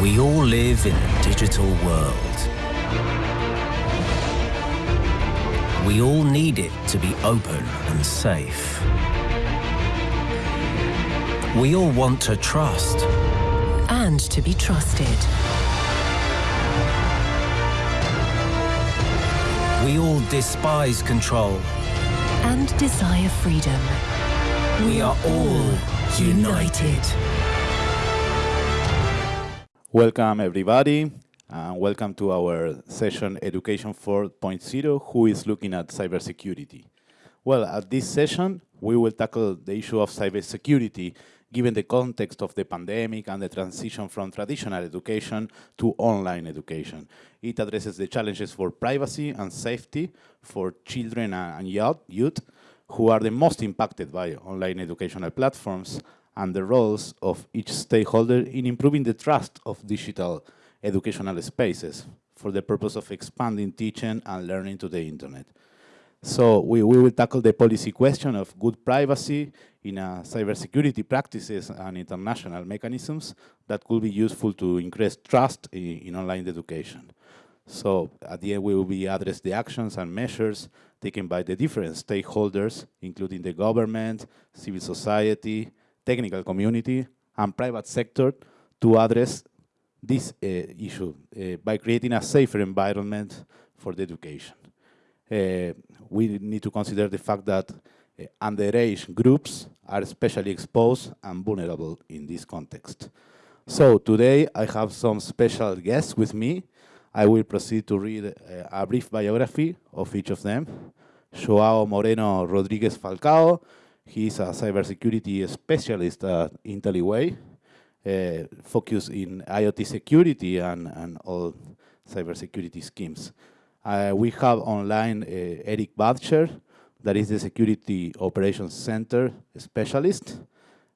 We all live in a digital world. We all need it to be open and safe. We all want to trust. And to be trusted. We all despise control. And desire freedom. We are all united. Welcome everybody and welcome to our session Education 4.0 who is looking at cybersecurity. Well, at this session we will tackle the issue of cybersecurity given the context of the pandemic and the transition from traditional education to online education. It addresses the challenges for privacy and safety for children and youth who are the most impacted by online educational platforms and the roles of each stakeholder in improving the trust of digital educational spaces for the purpose of expanding teaching and learning to the internet. So we, we will tackle the policy question of good privacy in uh, cybersecurity practices and international mechanisms that could be useful to increase trust in, in online education. So at the end, we will be address the actions and measures taken by the different stakeholders, including the government, civil society, technical community, and private sector to address this uh, issue uh, by creating a safer environment for the education. Uh, we need to consider the fact that underage groups are especially exposed and vulnerable in this context. So today I have some special guests with me. I will proceed to read a brief biography of each of them. Joao Moreno Rodriguez Falcao, he is a cybersecurity specialist at IntelliWay, uh, focused in IoT security and, and all cybersecurity schemes. Uh, we have online uh, Eric Badger, that is the Security Operations Center specialist,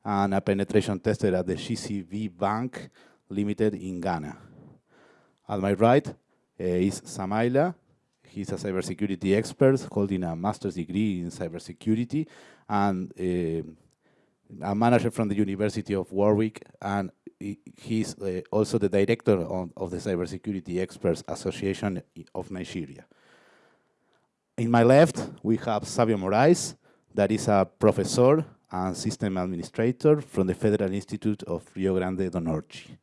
and a penetration tester at the GCB Bank Limited in Ghana. At my right uh, is Samaila. He's a cybersecurity expert holding a master's degree in cybersecurity and uh, a manager from the University of Warwick, and he's uh, also the director on, of the Cybersecurity Experts Association of Nigeria. In my left, we have Savio Moraes, that is a professor and system administrator from the Federal Institute of Rio Grande do Norte.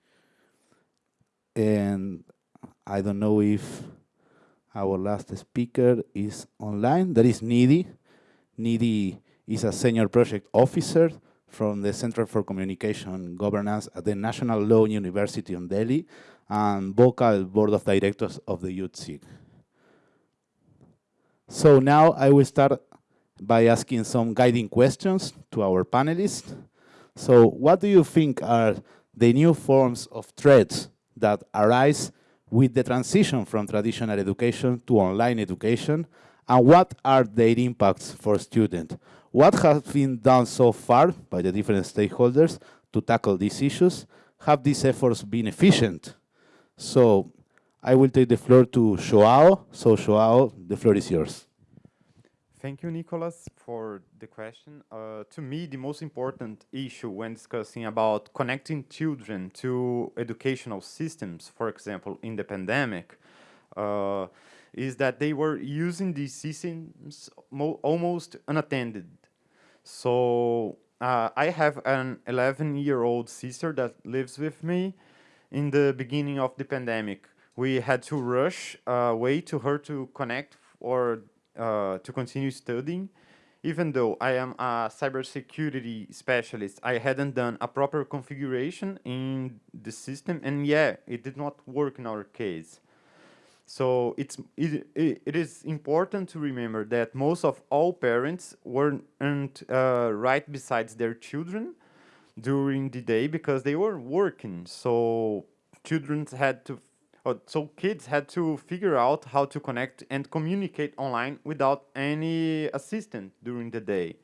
And I don't know if our last speaker is online. That is Nidhi. Nidhi is a senior project officer from the Center for Communication Governance at the National Law University in Delhi and vocal board of directors of the YouthSig. So now I will start by asking some guiding questions to our panelists. So what do you think are the new forms of threats that arise with the transition from traditional education to online education and what are their impacts for students? What has been done so far by the different stakeholders to tackle these issues? Have these efforts been efficient? So I will take the floor to Joao. So Joao, the floor is yours. Thank you, Nicholas, for the question. Uh, to me, the most important issue when discussing about connecting children to educational systems, for example, in the pandemic, uh, is that they were using these systems almost unattended. So uh, I have an 11-year-old sister that lives with me. In the beginning of the pandemic, we had to rush away to her to connect or uh, to continue studying. Even though I am a cybersecurity specialist, I hadn't done a proper configuration in the system, and yeah, it did not work in our case. So it's it, it is important to remember that most of all parents weren't uh, right besides their children during the day because they were working. So children had to, so kids had to figure out how to connect and communicate online without any assistant during the day.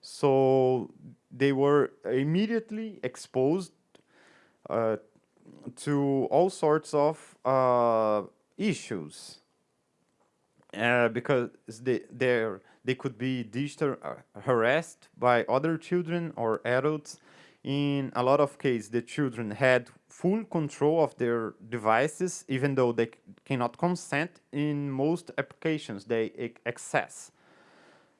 So they were immediately exposed uh, to all sorts of uh, issues uh, because they they could be digital uh, harassed by other children or adults. In a lot of cases, the children had full control of their devices, even though they cannot consent in most applications they access.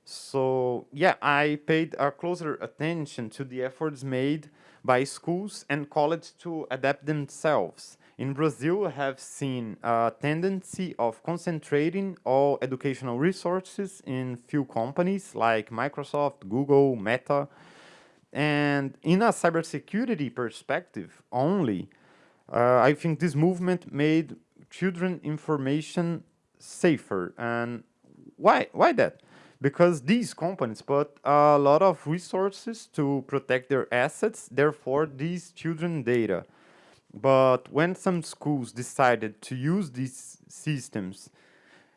So yeah, I paid a closer attention to the efforts made by schools and colleges to adapt themselves. In Brazil, have seen a tendency of concentrating all educational resources in few companies like Microsoft, Google, Meta, and in a cybersecurity perspective only, uh, I think this movement made children information safer. And why? Why that? Because these companies put a lot of resources to protect their assets, therefore these children data. But when some schools decided to use these systems,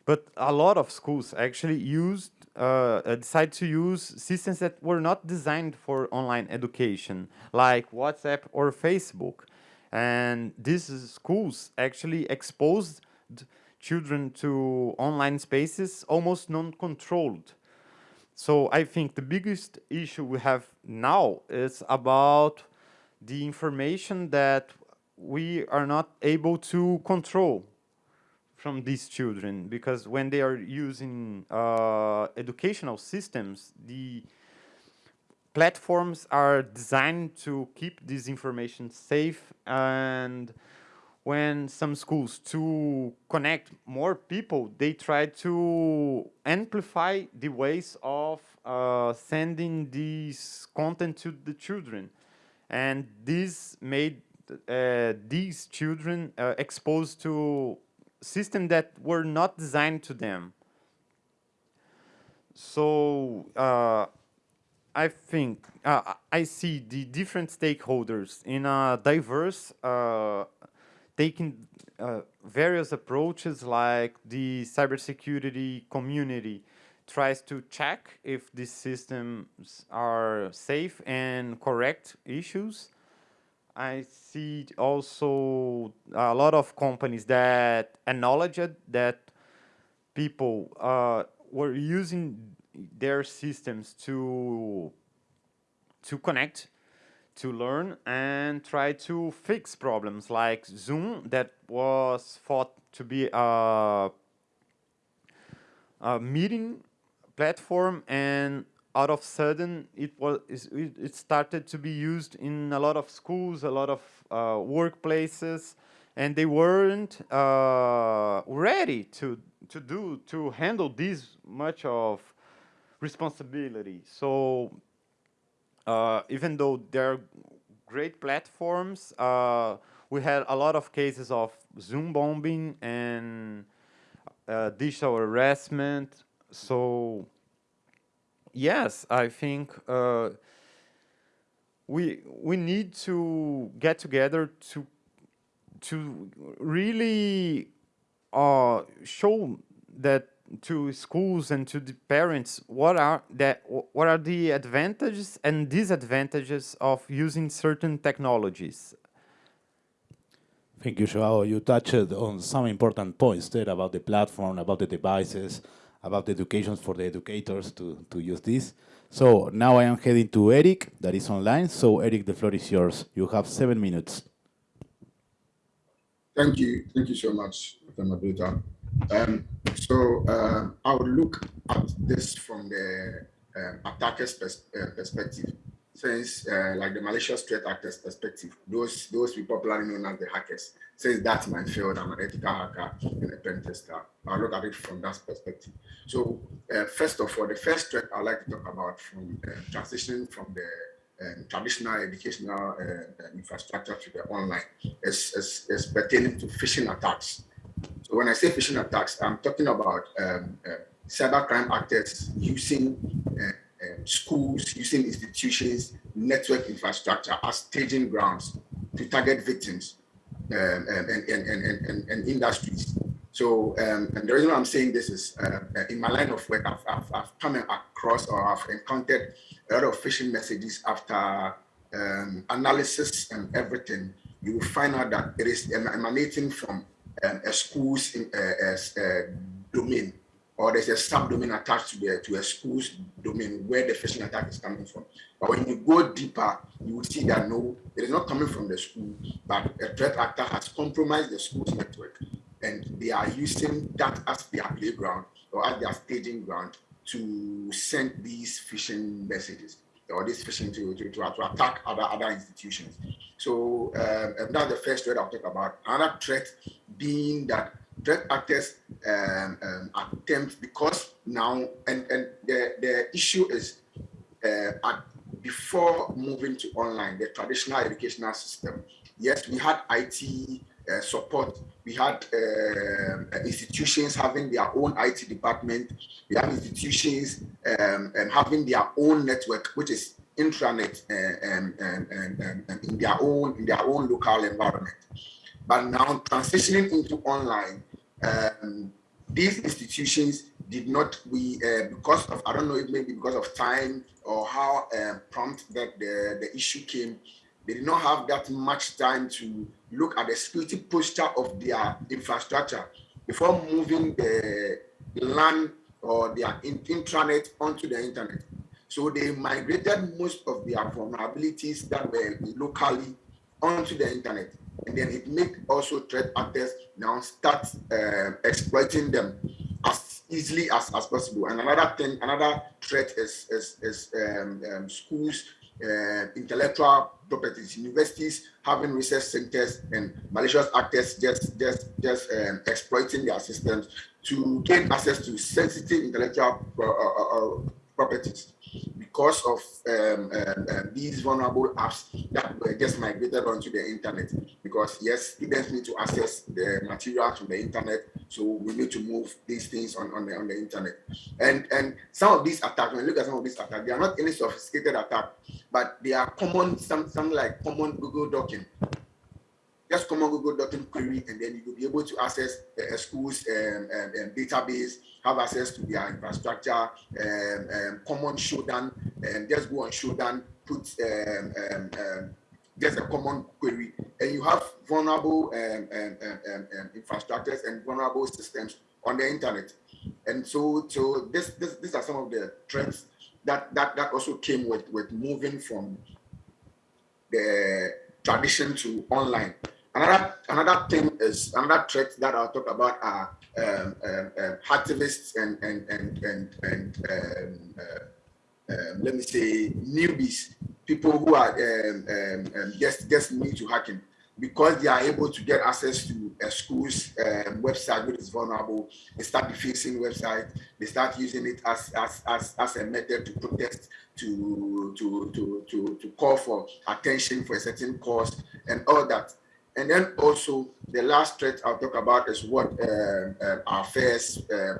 but a lot of schools actually used uh, uh, decide to use systems that were not designed for online education, like WhatsApp or Facebook. And these schools actually exposed children to online spaces almost non-controlled. So I think the biggest issue we have now is about the information that we are not able to control from these children because when they are using uh, educational systems, the platforms are designed to keep this information safe and when some schools to connect more people, they try to amplify the ways of uh, sending this content to the children. And this made uh, these children uh, exposed to systems that were not designed to them. So uh, I think uh, I see the different stakeholders in a diverse, uh, taking uh, various approaches like the cybersecurity community tries to check if these systems are safe and correct issues I see also a lot of companies that acknowledged that people uh, were using their systems to to connect, to learn, and try to fix problems like Zoom that was thought to be a, a meeting platform and out of sudden it was it started to be used in a lot of schools, a lot of uh, workplaces, and they weren't uh, ready to to do to handle this much of responsibility. So uh, even though they're great platforms, uh, we had a lot of cases of Zoom bombing and uh, digital harassment. So yes, I think uh, we we need to get together to to really uh, show that to schools and to the parents what are that what are the advantages and disadvantages of using certain technologies. Thank you, Joao. You touched on some important points there about the platform, about the devices, about the education for the educators to, to use this. So now I am heading to Eric, that is online. So Eric, the floor is yours. You have seven minutes. Thank you. Thank you so much, Mr. Um, so uh, I would look at this from the uh, attacker's pers uh, perspective since uh, like the malicious threat actors perspective, those those people popularly known as the hackers, since that's my field, I'm an ethical hacker and a pen tester. I'll look at it from that perspective. So uh, first of all, the first threat I'd like to talk about from uh, transitioning from the um, traditional educational uh, uh, infrastructure to the online is, is, is, pertaining to phishing attacks. So when I say phishing attacks, I'm talking about um, uh, cybercrime actors using um, schools, using institutions, network infrastructure as staging grounds to target victims um, and, and, and, and, and, industries. So, um, and the reason I'm saying this is uh, in my line of work, I've, I've, I've, come across or I've encountered a lot of phishing messages after um, analysis and everything. You will find out that it is emanating from um, a school's in, uh, uh, domain or there's a subdomain attached to the to a school's domain where the phishing attack is coming from. But when you go deeper, you will see that no, it is not coming from the school, but a threat actor has compromised the school's network, and they are using that as their playground or as their staging ground to send these phishing messages or this phishing to, to, to, to attack other other institutions. So um, that's the first threat I'll talk about. Another threat being that threat actors um, um, attempt because now and and the the issue is uh, at, before moving to online, the traditional educational system. Yes, we had IT uh, support. We had uh, institutions having their own IT department. We have institutions um, and having their own network, which is intranet and, and, and, and, in their own in their own local environment. But now transitioning into online, um, these institutions did not we uh, because of I don't know maybe because of time or how uh, prompt that the the issue came they did not have that much time to look at the security posture of their infrastructure before moving the LAN or their intranet onto the internet. So they migrated most of their vulnerabilities that were locally onto the internet. And then it made also threat actors now start uh, exploiting them as easily as, as possible. And another thing, another threat is, is, is um, um, schools uh, intellectual properties, universities having research centers and malicious actors just just just um, exploiting their systems to gain access to sensitive intellectual uh, uh, uh properties because of um, um, um, these vulnerable apps that were just migrated onto the internet. Because yes, students need to access the materials from the internet, so we need to move these things on, on, the, on the internet. And and some of these attacks, when you look at some of these attacks, they are not any sophisticated attack, but they are common, some, something like common Google dorking just common Google document query, and then you will be able to access a school's um, um, um, database, have access to their infrastructure, um, um, common Shodan, and just go on Shodan, put just a common query, and you have vulnerable infrastructures and vulnerable systems on the internet. And so, so this, this, these are some of the trends that that that also came with with moving from the tradition to online. Another another thing is another threat that I'll talk about are um, um, um, activists and and and and, and um, uh, um, let me say newbies, people who are um, just just new to hacking, because they are able to get access to a school's website which is vulnerable. They start defacing website. They start using it as as as, as a method to protest, to to to to to call for attention for a certain cause and all that. And then also the last threat I'll talk about is what uh, uh, our first uh,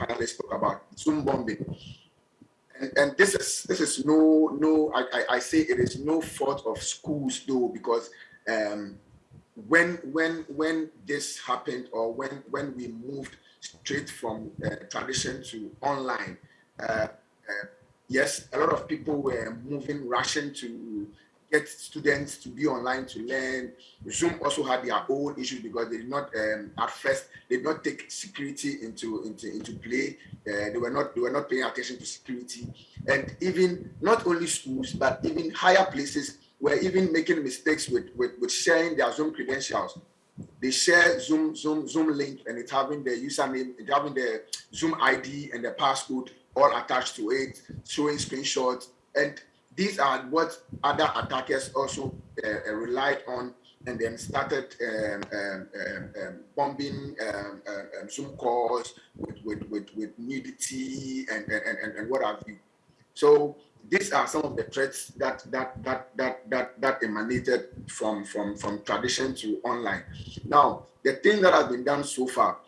panelists talk about, Zoom bombing. And, and, this is this is no no I, I say it is no fault of schools though because um, when when when this happened or when when we moved straight from uh, tradition to online, uh, uh, yes, a lot of people were moving, rushing to get students to be online to learn. Zoom also had their own issues because they did not, um, at first, they did not take security into into into play. Uh, they were not they were not paying attention to security, and even not only schools but even higher places were even making mistakes with with, with sharing their Zoom credentials. They share Zoom Zoom Zoom link and it's having the username, it's having the Zoom ID and the passcode all attached to it, showing screenshots and these are what other attackers also uh, relied on and then started um, um, um, um bombing um, um, Zoom calls with, with, with, with nudity and, and, and, and what have you. So these are some of the threats that that that that that that emanated from from from tradition to online. Now, the thing that has been done so far,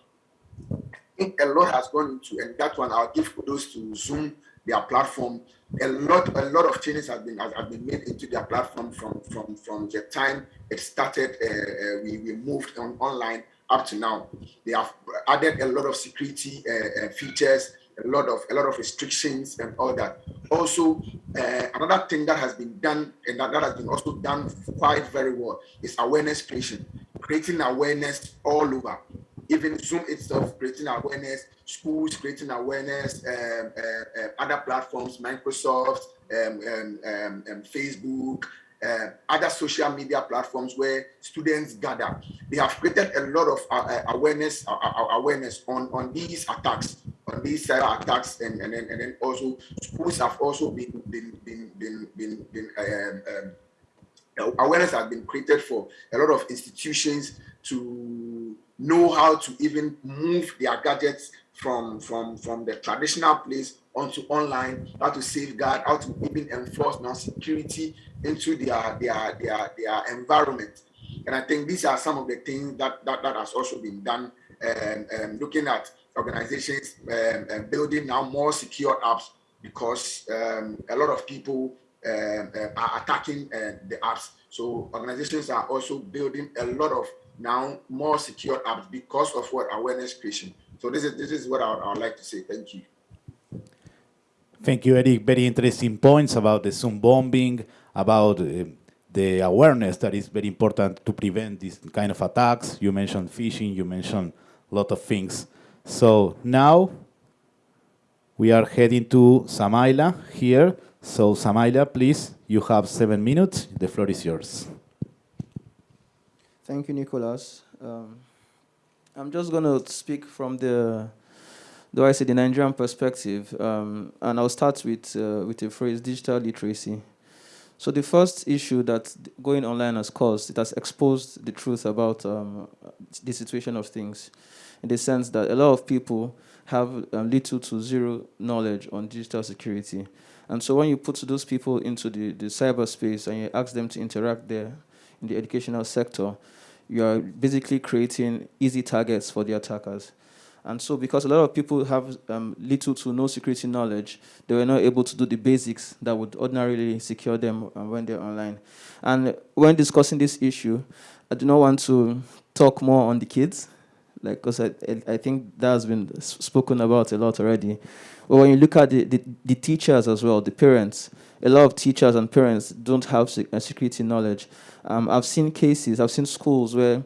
I think a lot has gone into, and that one I'll give kudos to Zoom their platform. A lot, a lot of changes have been have, been made into their platform from from from the time it started. Uh, uh, we we moved on online up to now. They have added a lot of security uh, uh features, a lot of a lot of restrictions and all that. Also, uh, another thing that has been done and that, that has been also done quite very well is awareness creation, creating awareness all over even Zoom itself creating awareness, schools creating awareness, um, uh, uh, other platforms, Microsoft, um, um, um, Facebook, uh, other social media platforms where students gather. They have created a lot of uh, uh awareness uh, awareness on, on these attacks, on these cyber attacks, and, and, then, and then also schools have also been been been been been, been awareness has been created for a lot of institutions to know how to even move their gadgets from from from the traditional place onto online, how to safeguard, how to even enforce now security into their their their their environment. And I think these are some of the things that that, that has also been done. Um, um, looking at organizations um, and building now more secure apps because um, a lot of people um, uh, are attacking uh, the apps. So organizations are also building a lot of now more secure apps because of what awareness creation. So this is this is what I, I would like to say. Thank you. Thank you, Eric. Very interesting points about the Zoom bombing, about uh, the awareness that is very important to prevent this kind of attacks. You mentioned phishing, you mentioned a lot of things. So now we are heading to Samaila here. So Samaila, please, you have seven minutes. The floor is yours. Thank you, Nicholas. Um, I'm just going to speak from the though I say the Nigerian perspective, um, and I'll start with, uh, with the phrase digital literacy. So the first issue that going online has caused, it has exposed the truth about um, the situation of things, in the sense that a lot of people have um, little to zero knowledge on digital security. And so when you put those people into the, the cyberspace and you ask them to interact there in the educational sector, you are basically creating easy targets for the attackers. And so because a lot of people have um, little to no security knowledge, they were not able to do the basics that would ordinarily secure them um, when they're online. And when discussing this issue, I do not want to talk more on the kids, like because I, I think that has been spoken about a lot already. But when you look at the, the, the teachers as well, the parents, a lot of teachers and parents don't have security knowledge. Um, I've seen cases, I've seen schools where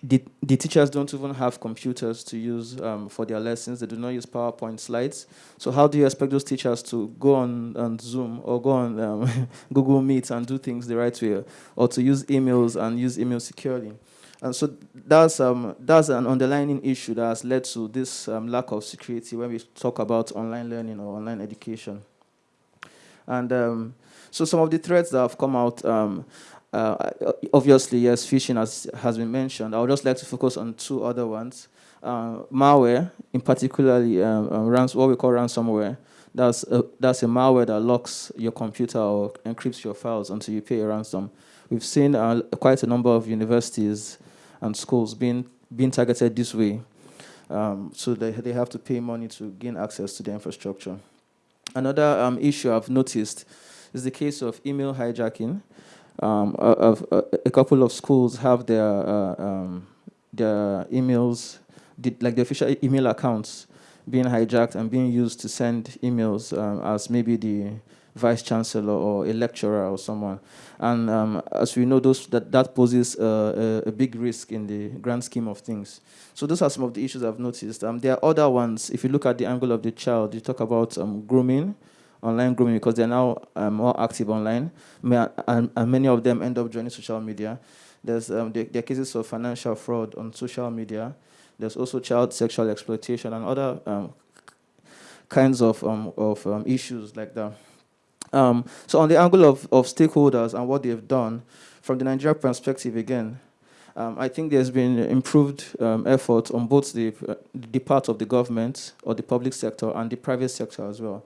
the, the teachers don't even have computers to use um, for their lessons. They do not use PowerPoint slides. So how do you expect those teachers to go on, on Zoom or go on um, Google Meet and do things the right way, or to use emails and use email securely? And so that's, um, that's an underlying issue that has led to this um, lack of security when we talk about online learning or online education. And um, so some of the threats that have come out, um, uh, obviously, yes, phishing has, has been mentioned. I would just like to focus on two other ones. Uh, malware, in particularly um, um, rans what we call ransomware. That's a, that's a malware that locks your computer or encrypts your files until you pay a ransom. We've seen uh, quite a number of universities and schools being, being targeted this way. Um, so they, they have to pay money to gain access to the infrastructure. Another um, issue I've noticed is the case of email hijacking um, a, couple of schools have their uh, um, their emails, like the official email accounts, being hijacked and being used to send emails um, as maybe the vice chancellor or a lecturer or someone. And um, as we know, those, that, that poses a, a, big risk in the grand scheme of things. So those are some of the issues I've noticed. Um, there are other ones. If you look at the angle of the child, you talk about um, grooming, online grooming because they're now uh, more active online, and, and, many of them end up joining social media. There's um, there, are cases of financial fraud on social media. There's also child sexual exploitation and other um, kinds of um, of um, issues like that. Um, so on the angle of, of stakeholders and what they've done, from the Nigeria perspective again, um, I think there's been improved um, effort on both the, uh, the part of the government or the public sector and the private sector as well.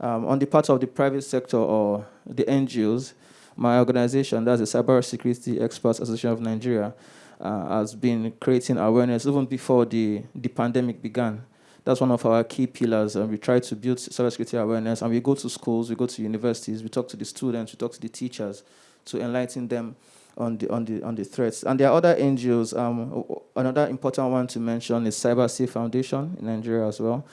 Um, on the part of the private sector or the NGOs, my organization, that's the Cyber Security Experts Association of Nigeria, uh, has been creating awareness even before the, the pandemic began. That's one of our key pillars, and we try to build cybersecurity awareness. And we go to schools, we go to universities, we talk to the students, we talk to the teachers to enlighten them on the on the on the threats. And there are other NGOs. Um, another important one to mention is Cyber Safe Foundation in Nigeria as well.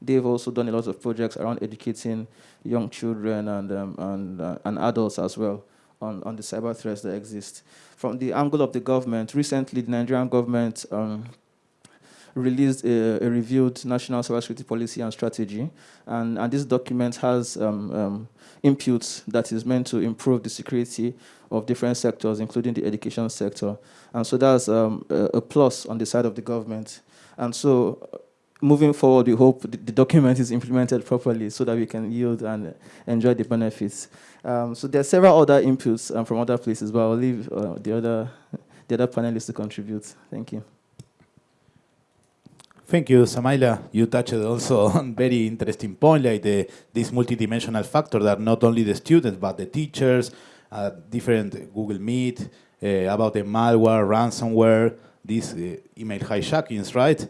They've also done a lot of projects around educating young children and, um, and, uh, and adults as well on, on the cyber threats that exist. From the angle of the government, recently the Nigerian government um, released a, a, reviewed national cybersecurity policy and strategy, and, and this document has um, um, inputs that is meant to improve the security of different sectors, including the education sector. And so that's um, a, a, plus on the side of the government. And so moving forward, we hope the, the, document is implemented properly so that we can yield and enjoy the benefits. Um, so there are several other inputs um, from other places, but I'll leave uh, the, other, the other panelists to contribute. Thank you. Thank you, Samaila. You touched also on very interesting point, like the, this multidimensional factor that not only the students, but the teachers, uh, different Google Meet, uh, about the malware, ransomware, these uh, email hijackings, right? Uh,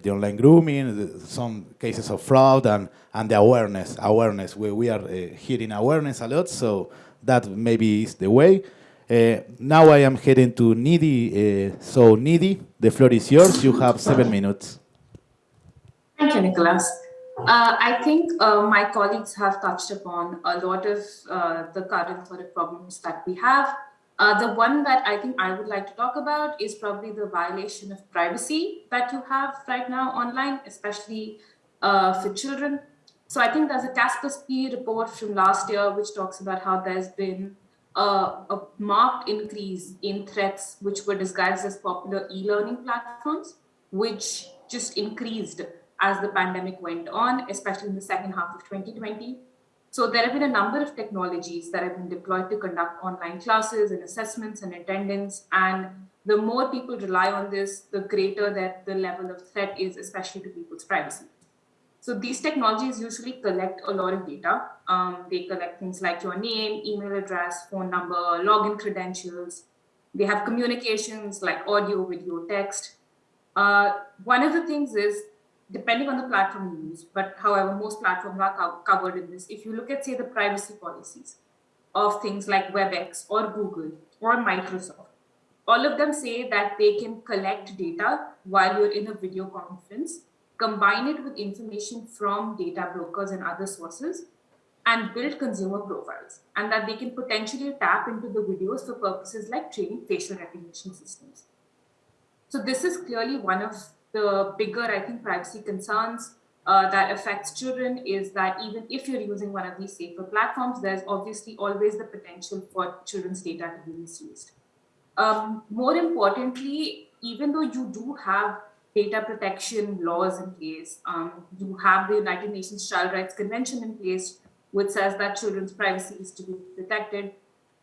the online grooming, the, some cases of fraud, and, and the awareness. Awareness, we, we are uh, hearing awareness a lot, so that maybe is the way. Uh, now I am heading to Nidhi. Uh, so Nidhi, the floor is yours. You have seven minutes. Thank you, Nicholas. Uh, I think uh, my colleagues have touched upon a lot of uh, the current sort of problems that we have. Uh, the one that I think I would like to talk about is probably the violation of privacy that you have right now online, especially for children. So I think there's a Kaspersky report from last year which talks about how there's been a marked increase in threats which were disguised as popular e-learning platforms, which just increased as the pandemic went on, especially in the second half of 2020. So there have been a number of technologies that have been deployed to conduct online classes and assessments and attendance. And the more people rely on this, the greater that the level of threat is, especially to people's privacy. So these technologies usually collect a lot of data. Um, they collect things like your name, email address, phone number, login credentials. They have communications like audio, video, text. Uh, one of the things is, depending on the platform you use, but however, most platforms are co covered in this. If you look at, say, the privacy policies of things like WebEx or Google or Microsoft, all of them say that they can collect data while you're in a video conference combine it with information from data brokers and other sources, and build consumer profiles, and that they can potentially tap into the videos for purposes like training facial recognition systems. So this is clearly one of the bigger, I think, privacy concerns uh, that affects children is that even if you're using one of these safer platforms, there's obviously always the potential for children's data to be misused. Um, more importantly, even though you do have data protection laws in place. Um, you have the United Nations Child Rights Convention in place, which says that children's privacy is to be protected.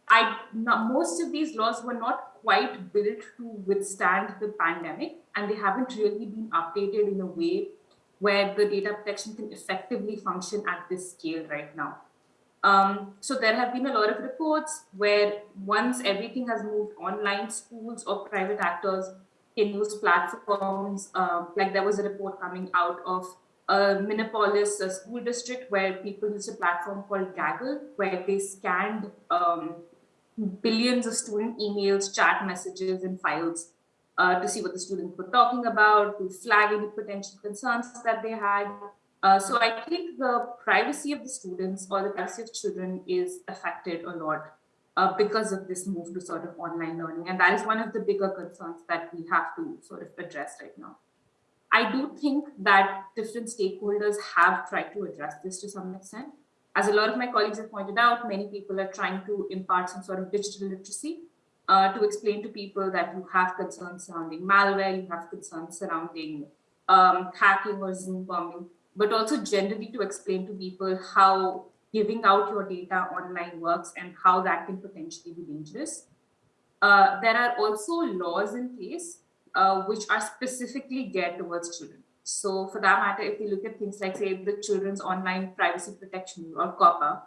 I, not, most of these laws were not quite built to withstand the pandemic, and they haven't really been updated in a way where the data protection can effectively function at this scale right now. Um, so there have been a lot of reports where once everything has moved online, schools or private actors can use platforms. Uh, like there was a report coming out of a Minneapolis a school district where people used a platform called Gaggle, where they scanned um, billions of student emails, chat messages, and files uh, to see what the students were talking about, to flag any potential concerns that they had. Uh, so I think the privacy of the students or the privacy of children is affected a lot uh, because of this move to sort of online learning. And that is one of the bigger concerns that we have to sort of address right now. I do think that different stakeholders have tried to address this to some extent. As a lot of my colleagues have pointed out, many people are trying to impart some sort of digital literacy uh, to explain to people that you have concerns surrounding malware, you have concerns surrounding um, hacking or Zoom bombing, but also generally to explain to people how giving out your data online works and how that can potentially be dangerous. Uh, there are also laws in place uh, which are specifically geared towards children. So for that matter, if you look at things like, say, the Children's Online Privacy Protection or COPPA,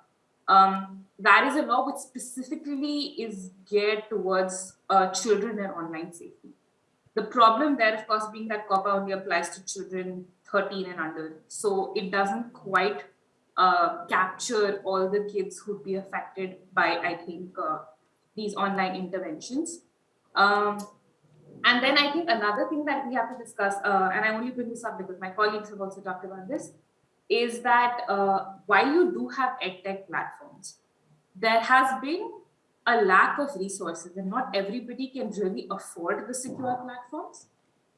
um, that is a law which specifically is geared towards uh, children and online safety. The problem there, of course, being that COPPA only applies to children 13 and under. So it doesn't quite uh, capture all the kids who'd be affected by, I think, uh, these online interventions. Um, and then I think another thing that we have to discuss, uh, and I only bring this up because my colleagues have also talked about this, is that uh, while you do have edtech platforms, there has been a lack of resources and not everybody can really afford the secure platforms.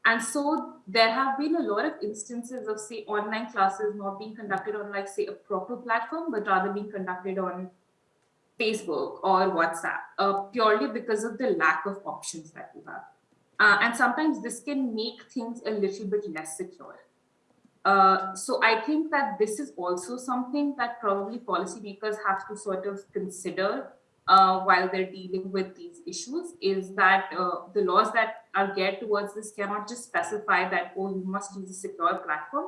And so there have been a lot of instances of, say, online classes not being conducted on, like, say, a proper platform, but rather being conducted on Facebook or WhatsApp, uh, purely because of the lack of options that we have. Uh, and sometimes this can make things a little bit less secure. Uh, so I think that this is also something that probably policymakers have to sort of consider uh, while they're dealing with these issues is that uh, the laws that are geared towards this cannot just specify that, oh, you must use a secure platform,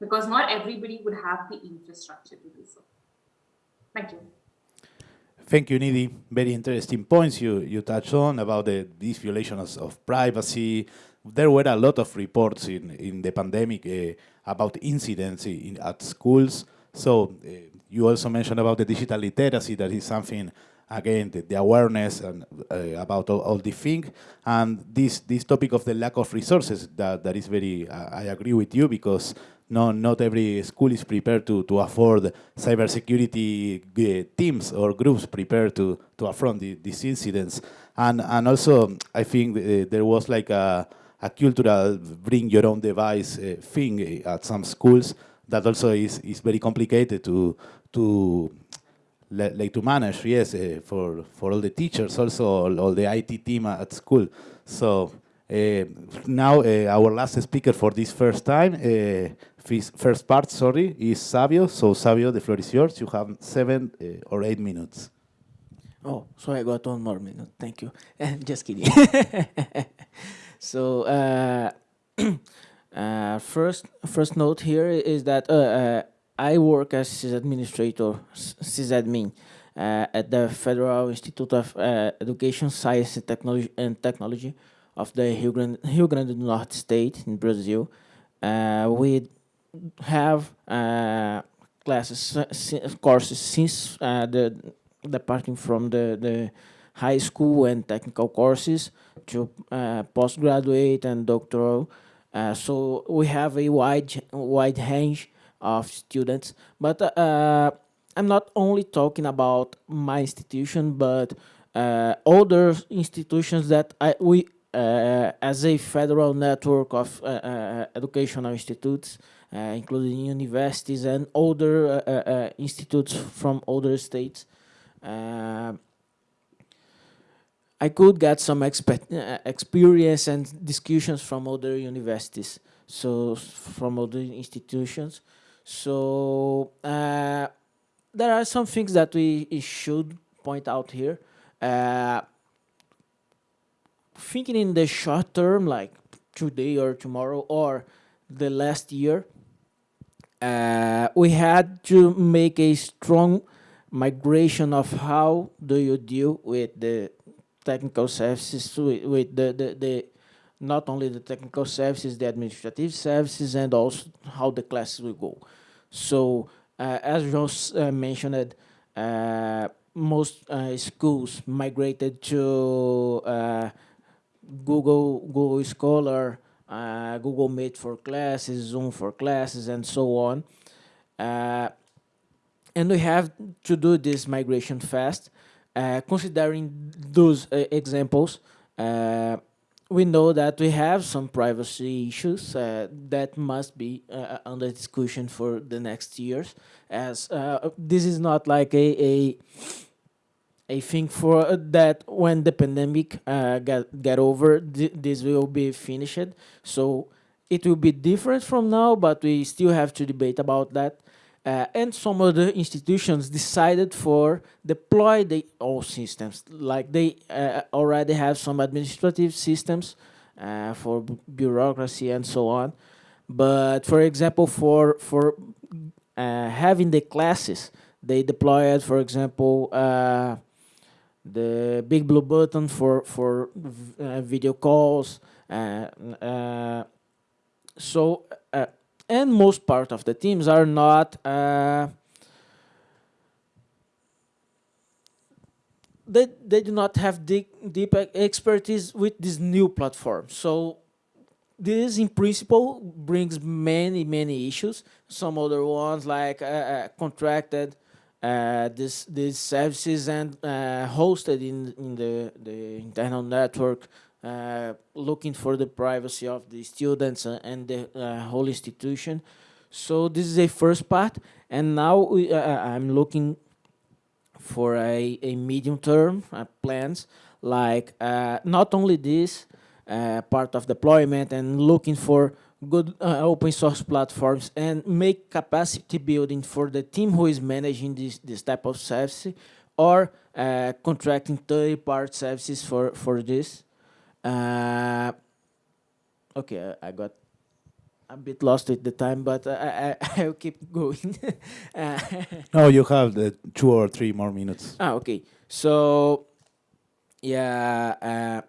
because not everybody would have the infrastructure to do so. Thank you. Thank you, Nidhi. Very interesting points you, you touched on about the, these violations of privacy. There were a lot of reports in, in the pandemic uh, about incidents in, at schools. So uh, you also mentioned about the digital literacy. That is something, again, the, the awareness and uh, about all, all the thing. And this, this topic of the lack of resources, that, that is very, I agree with you because no, not every school is prepared to, to afford cybersecurity uh, teams or groups prepared to, to affront the, these incidents. And, and also, I think uh, there was like a, a cultural bring your own device uh, thing at some schools that also is, is very complicated to, to like to manage, yes, uh, for, for all the teachers, also all, all, the IT team at school. So uh, now uh, our last speaker for this first time, first part, sorry, is Savio. So Savio, the floor is yours. You have seven uh, or eight minutes. Oh, so I got one more minute. Thank you. Just kidding. so uh, uh, first, first note here is that uh, uh, I work as sysadministrator, sysadmin, uh, at the Federal Institute of Education, Science and Technology, and Technology of the Rio Grande, Rio Grande do Norte state in Brazil. we have uh, classes courses since uh, the departing from the the high school and technical courses to uh, postgraduate and doctoral. Uh, so we have a wide wide range of students, but uh, I'm not only talking about my institution, but uh, other institutions that I, we, as a federal network of educational institutes, uh, including universities and other uh, uh, institutes from other states. I could get some experience and discussions from other universities, so from other institutions. So uh, there are some things that we should point out here. Uh, thinking in the short term, like today or tomorrow or the last year, uh, we had to make a strong migration of how do you deal with the technical services, with, with the, the, the not only the technical services, the administrative services, and also how the classes will go. So, uh, as John uh, mentioned, uh, most uh, schools migrated to uh, Google Google Scholar uh, Google Meet for classes, Zoom for classes, and so on. Uh, and we have to do this migration fast. Uh, considering those uh, examples, uh, we know that we have some privacy issues uh, that must be under discussion for the next years, as this is not like a, a I think for uh, that when the pandemic uh, get get over, th this will be finished. So it will be different from now, but we still have to debate about that. Uh, and some other institutions decided for deploy the all systems, like they uh, already have some administrative systems uh, for bureaucracy and so on. But for example, for for uh, having the classes, they deployed, for example the big blue button for for uh, video calls uh, uh, so uh, and most part of the teams are not uh, they they do not have deep deep expertise with this new platform. So this in principle brings many many issues. Some other ones like contracted uh, this, these services and uh, hosted in, in the, the internal network uh, looking for the privacy of the students uh, and the uh, whole institution. So this is a first part, and now we, uh, I'm looking for a, a medium term plans, like not only this part of deployment and looking for good uh, open source platforms and make capacity building for the team who is managing this, this type of service or uh, contracting third-party services for, for this. Uh, okay, I got a bit lost with the time, but I, I, will keep going. no, you have the two or three more minutes. Ah, okay. So, yeah,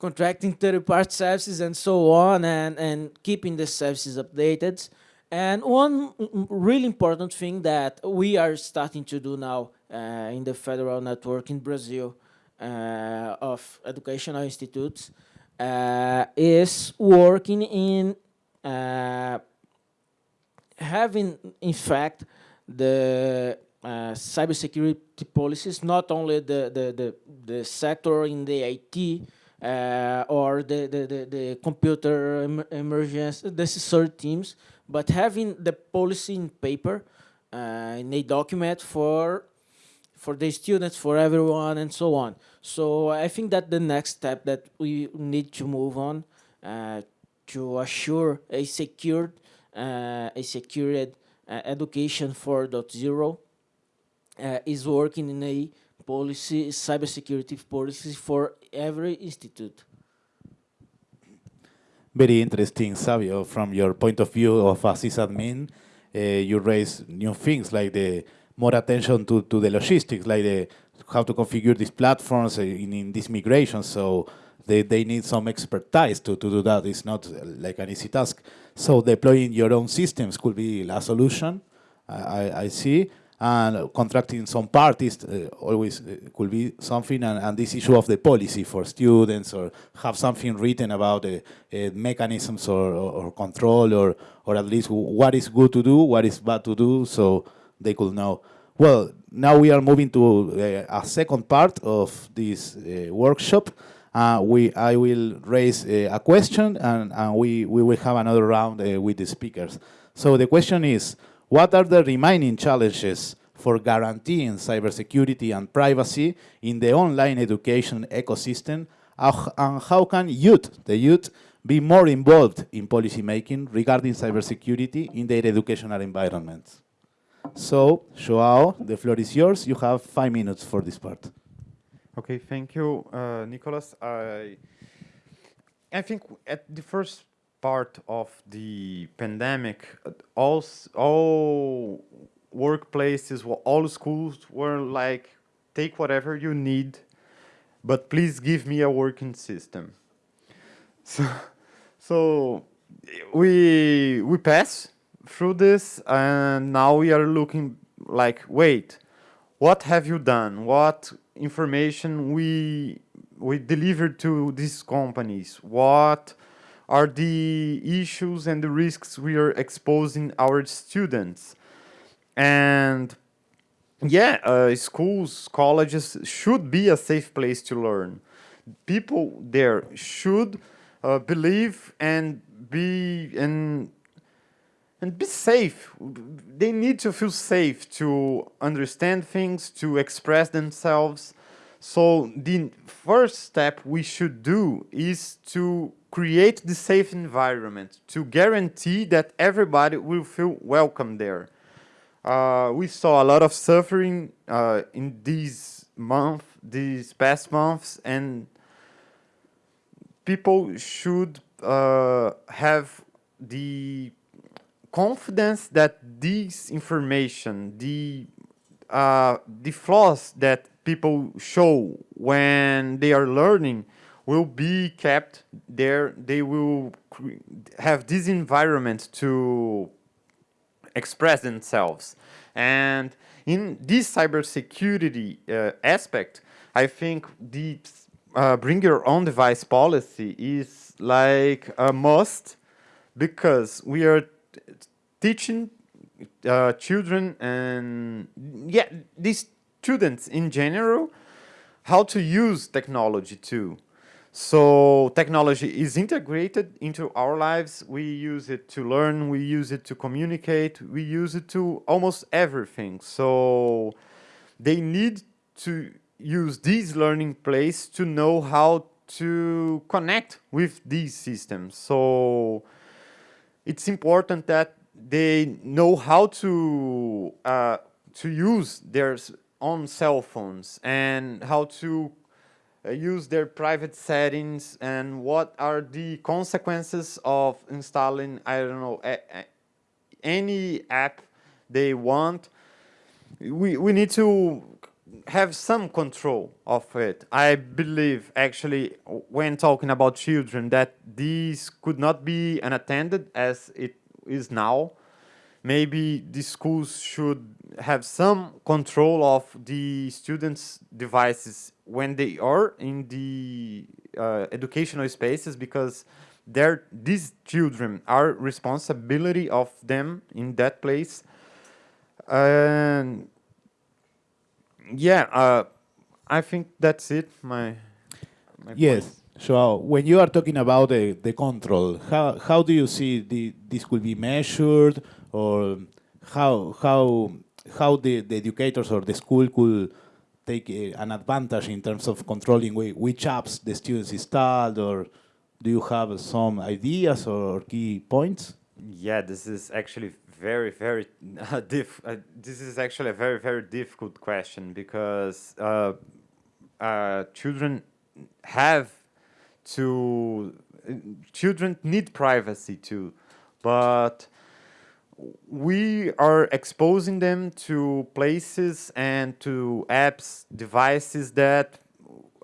contracting third-party services and so on, and, and keeping the services updated. And one really important thing that we are starting to do now uh, in the federal network in Brazil uh, of educational institutes uh, is working in uh, having, in fact, the uh, cybersecurity policies, not only the, the, the, the sector in the IT, uh, or the, the, the, the computer em emergence, necessary teams, but having the policy in paper, uh, in a document for for the students, for everyone, and so on. So I think that the next step that we need to move on uh, to assure a secured, uh, a secured uh, education 4.0 uh, is working in a policy, cybersecurity policy for every institute. Very interesting, Savio. From your point of view of a sysadmin, uh, you raise new things like the more attention to, to the logistics, like the how to configure these platforms in, in this migration. So they, they need some expertise to, to do that. It's not like an easy task. So deploying your own systems could be a solution, I, I see and contracting some parties uh, always uh, could be something, and, and, this issue of the policy for students, or have something written about uh, mechanisms or, or, or, control, or, or at least what is good to do, what is bad to do, so they could know. Well, now we are moving to uh, a second part of this uh, workshop. Uh, we, I will raise a question, and, and, we, we will have another round with the speakers. So the question is, what are the remaining challenges for guaranteeing cybersecurity and privacy in the online education ecosystem? And how can youth, the youth, be more involved in policymaking regarding cybersecurity in their educational environments? So, Joao, the floor is yours. You have five minutes for this part. Okay, thank you, uh, Nicholas. I, I think at the first part of the pandemic, all, all workplaces, all schools were like, take whatever you need, but please give me a working system. So, so we, we pass through this and now we are looking like, wait, what have you done? What information we, we delivered to these companies? What are the issues and the risks we are exposing our students. And yeah, uh, schools, colleges should be a safe place to learn. People there should uh, believe and be and and be safe. They need to feel safe to understand things, to express themselves. So the first step we should do is to create the safe environment to guarantee that everybody will feel welcome there. Uh, we saw a lot of suffering uh, in these month, these past months, and people should uh, have the confidence that this information, the uh, the flaws that people show when they are learning, will be kept there. They will have this environment to express themselves. And in this cybersecurity uh, aspect, I think the uh, bring your own device policy is like a must because we are teaching uh, children and yeah, these students in general how to use technology too. So technology is integrated into our lives. We use it to learn, we use it to communicate, we use it to almost everything. So they need to use these learning place to know how to connect with these systems. So it's important that they know how to uh, to use their own cell phones and how to Uh, use their private settings and what are the consequences of installing, I don't know, a, a, any app they want. We, we need to have some control of it. I believe, actually, when talking about children, that these could not be unattended as it is now. Maybe the schools should have some control of the students' devices when they are in the uh, educational spaces because they're, these children are responsibility of them in that place. And yeah, uh, I think that's it. My, my yes. Point. So when you are talking about the, the control, how, how do you see the, this could be measured or how, how, how the, the educators or the school could take an advantage in terms of controlling which apps the students installed or do you have some ideas or key points? Yeah, this is actually very, very uh, diff. Uh, this is actually a very, very difficult question because uh, uh children have to. children need privacy too, but we are exposing them to places and to apps, devices that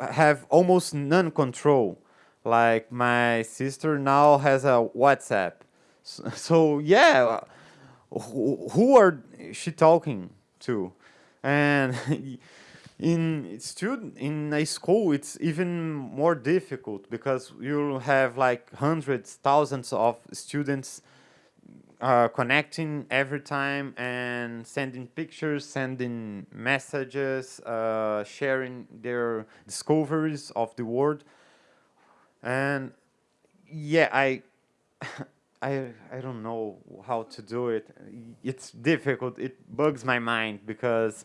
have almost none control. Like my sister now has a WhatsApp. So, so yeah, who, who are she talking to? And in student in a school, it's even more difficult because you have like hundreds, thousands of students uh, connecting every time and sending pictures, sending messages, uh, sharing their discoveries of the world. And yeah, I I I don't know how to do it. It's difficult. It bugs my mind because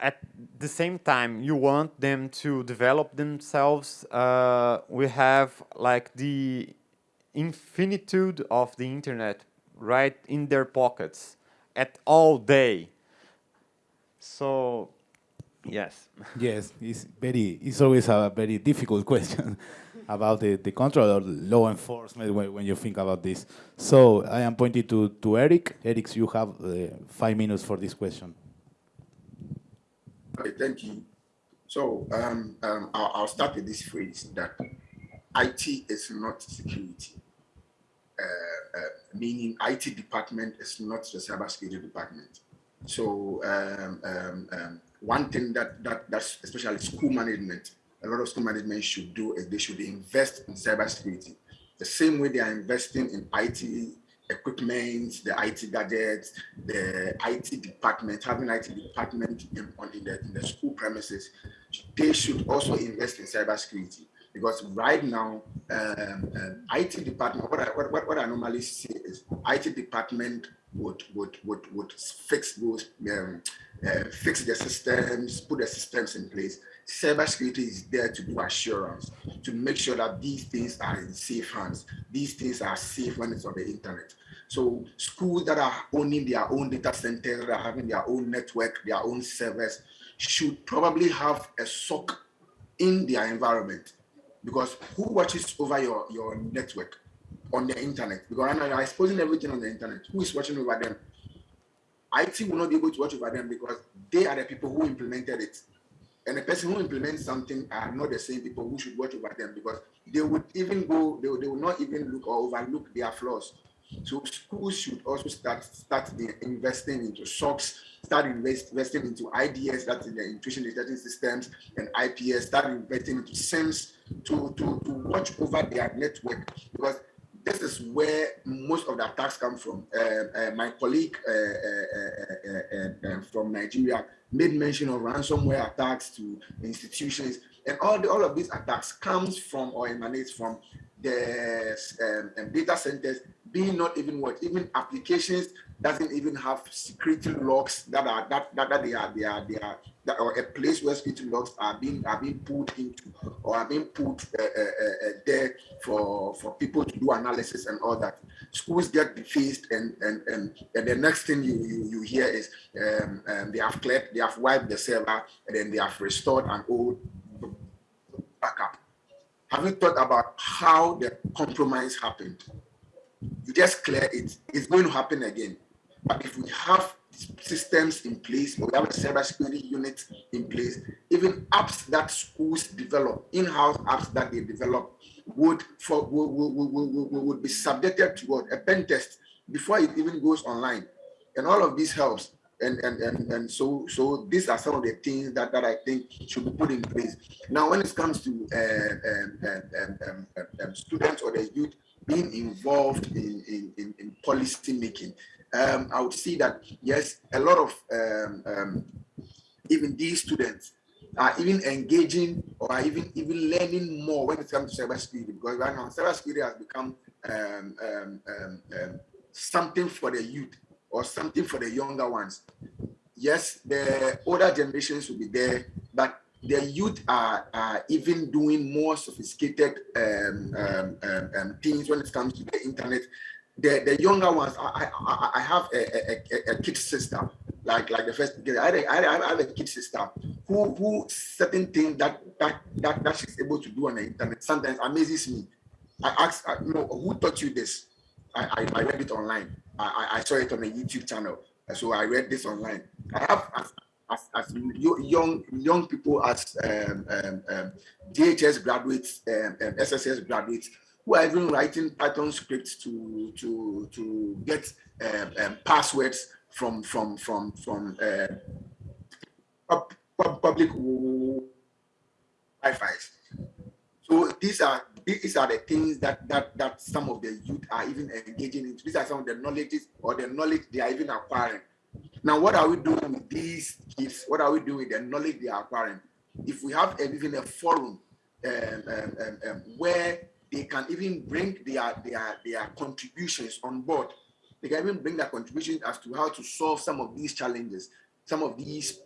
at the same time you want them to develop themselves. Uh, we have like the infinitude of the internet right in their pockets at all day. So yes. Yes, it's very. It's always a very difficult question about the, the control or law enforcement when, when you think about this. So I am pointing to, to Eric. Eric, you have uh, five minutes for this question. Okay, thank you. So um, um, I'll, I'll, start with this phrase that IT is not security, uh, uh, meaning IT department is not the cybersecurity department. So um, um, um, one thing that, that that's especially school management a lot of school management should do is they should invest in cybersecurity. The same way they are investing in IT equipment, the IT gadgets, the IT department, having IT department in, in, the, in the school premises, they should also invest in cybersecurity. Because right now, um, um, IT department, what I, what, what I normally see is IT department would would would would fix those um, uh, fix the systems, put the systems in place cybersecurity is there to do assurance, to make sure that these things are in safe hands. These things are safe when it's on the internet. So schools that are owning their own data centers, that are having their own network, their own servers, should probably have a SOC in their environment. Because who watches over your, your network on the internet? Because you're exposing everything on the internet. Who is watching over them? IT will not be able to watch over them because they are the people who implemented it and the person who implements something are not the same people who should watch over them because they would even go, they, they will not even look or overlook their flaws. So schools should also start start investing into SOCs, start invest, investing into IDS, that's in the intrusion detection systems, and IPS, start investing into SIEMs to, to, to watch over their network because this is where most of the attacks come from. Uh, uh, my colleague uh, uh, uh, from Nigeria made mention of ransomware attacks to institutions, and all the, all of these attacks comes from or emanates from the um, um, data centers being not even what even applications doesn't even have security logs that are that that, that they are they are they are that, or a place where security logs are being are being put into or are being put uh, uh, uh, there for for people to do analysis and all that. Schools get defaced and and and, and the next thing you you, you hear is um, um, they have cleared they have wiped the server and then they have restored an old backup. Have you thought about how the compromise happened? You just clear it. It's going to happen again but if we have systems in place, or we have a cybersecurity unit in place, even apps that schools develop, in-house apps that they develop, would for would, would, would, would be subjected to what, a pen test before it even goes online. And all of this helps. And, and, and, and so so these are some of the things that, that I think should be put in place. Now, when it comes to uh, um, um, um, um, students or the youth being involved in, in, in, in policy making, um, I would see that yes, a lot of um, um, even these students are even engaging or are even even learning more when it comes to cybersecurity because right now cybersecurity has become um, um, um, something for the youth or something for the younger ones. Yes, the older generations will be there, but the youth are, are even doing more sophisticated things when it comes to the internet the, the younger ones, I, I, I have a, a, a, kid sister, like like the first, I a, I have a kid sister who who certain things that that that that she's able to do on the internet sometimes amazes me. I ask, you know, who taught you this? I, I, I read it online. I, I saw it on a YouTube channel, so I read this online. I have as, as, as young young people as um, um, um, DHS graduates, um, um SSS graduates who are even writing Python scripts to to to get um, um, passwords from from from from uh, public Wi-Fi. So these are these are the things that that that some of the youth are even engaging in. These are some of the knowledges or the knowledge they are even acquiring. Now, what are we doing with these kids? What are we doing with the knowledge they are acquiring? If we have even a forum um, um, um, um where they can even bring their, their, their contributions on board. They can even bring their contributions as to how to solve some of these challenges, some of these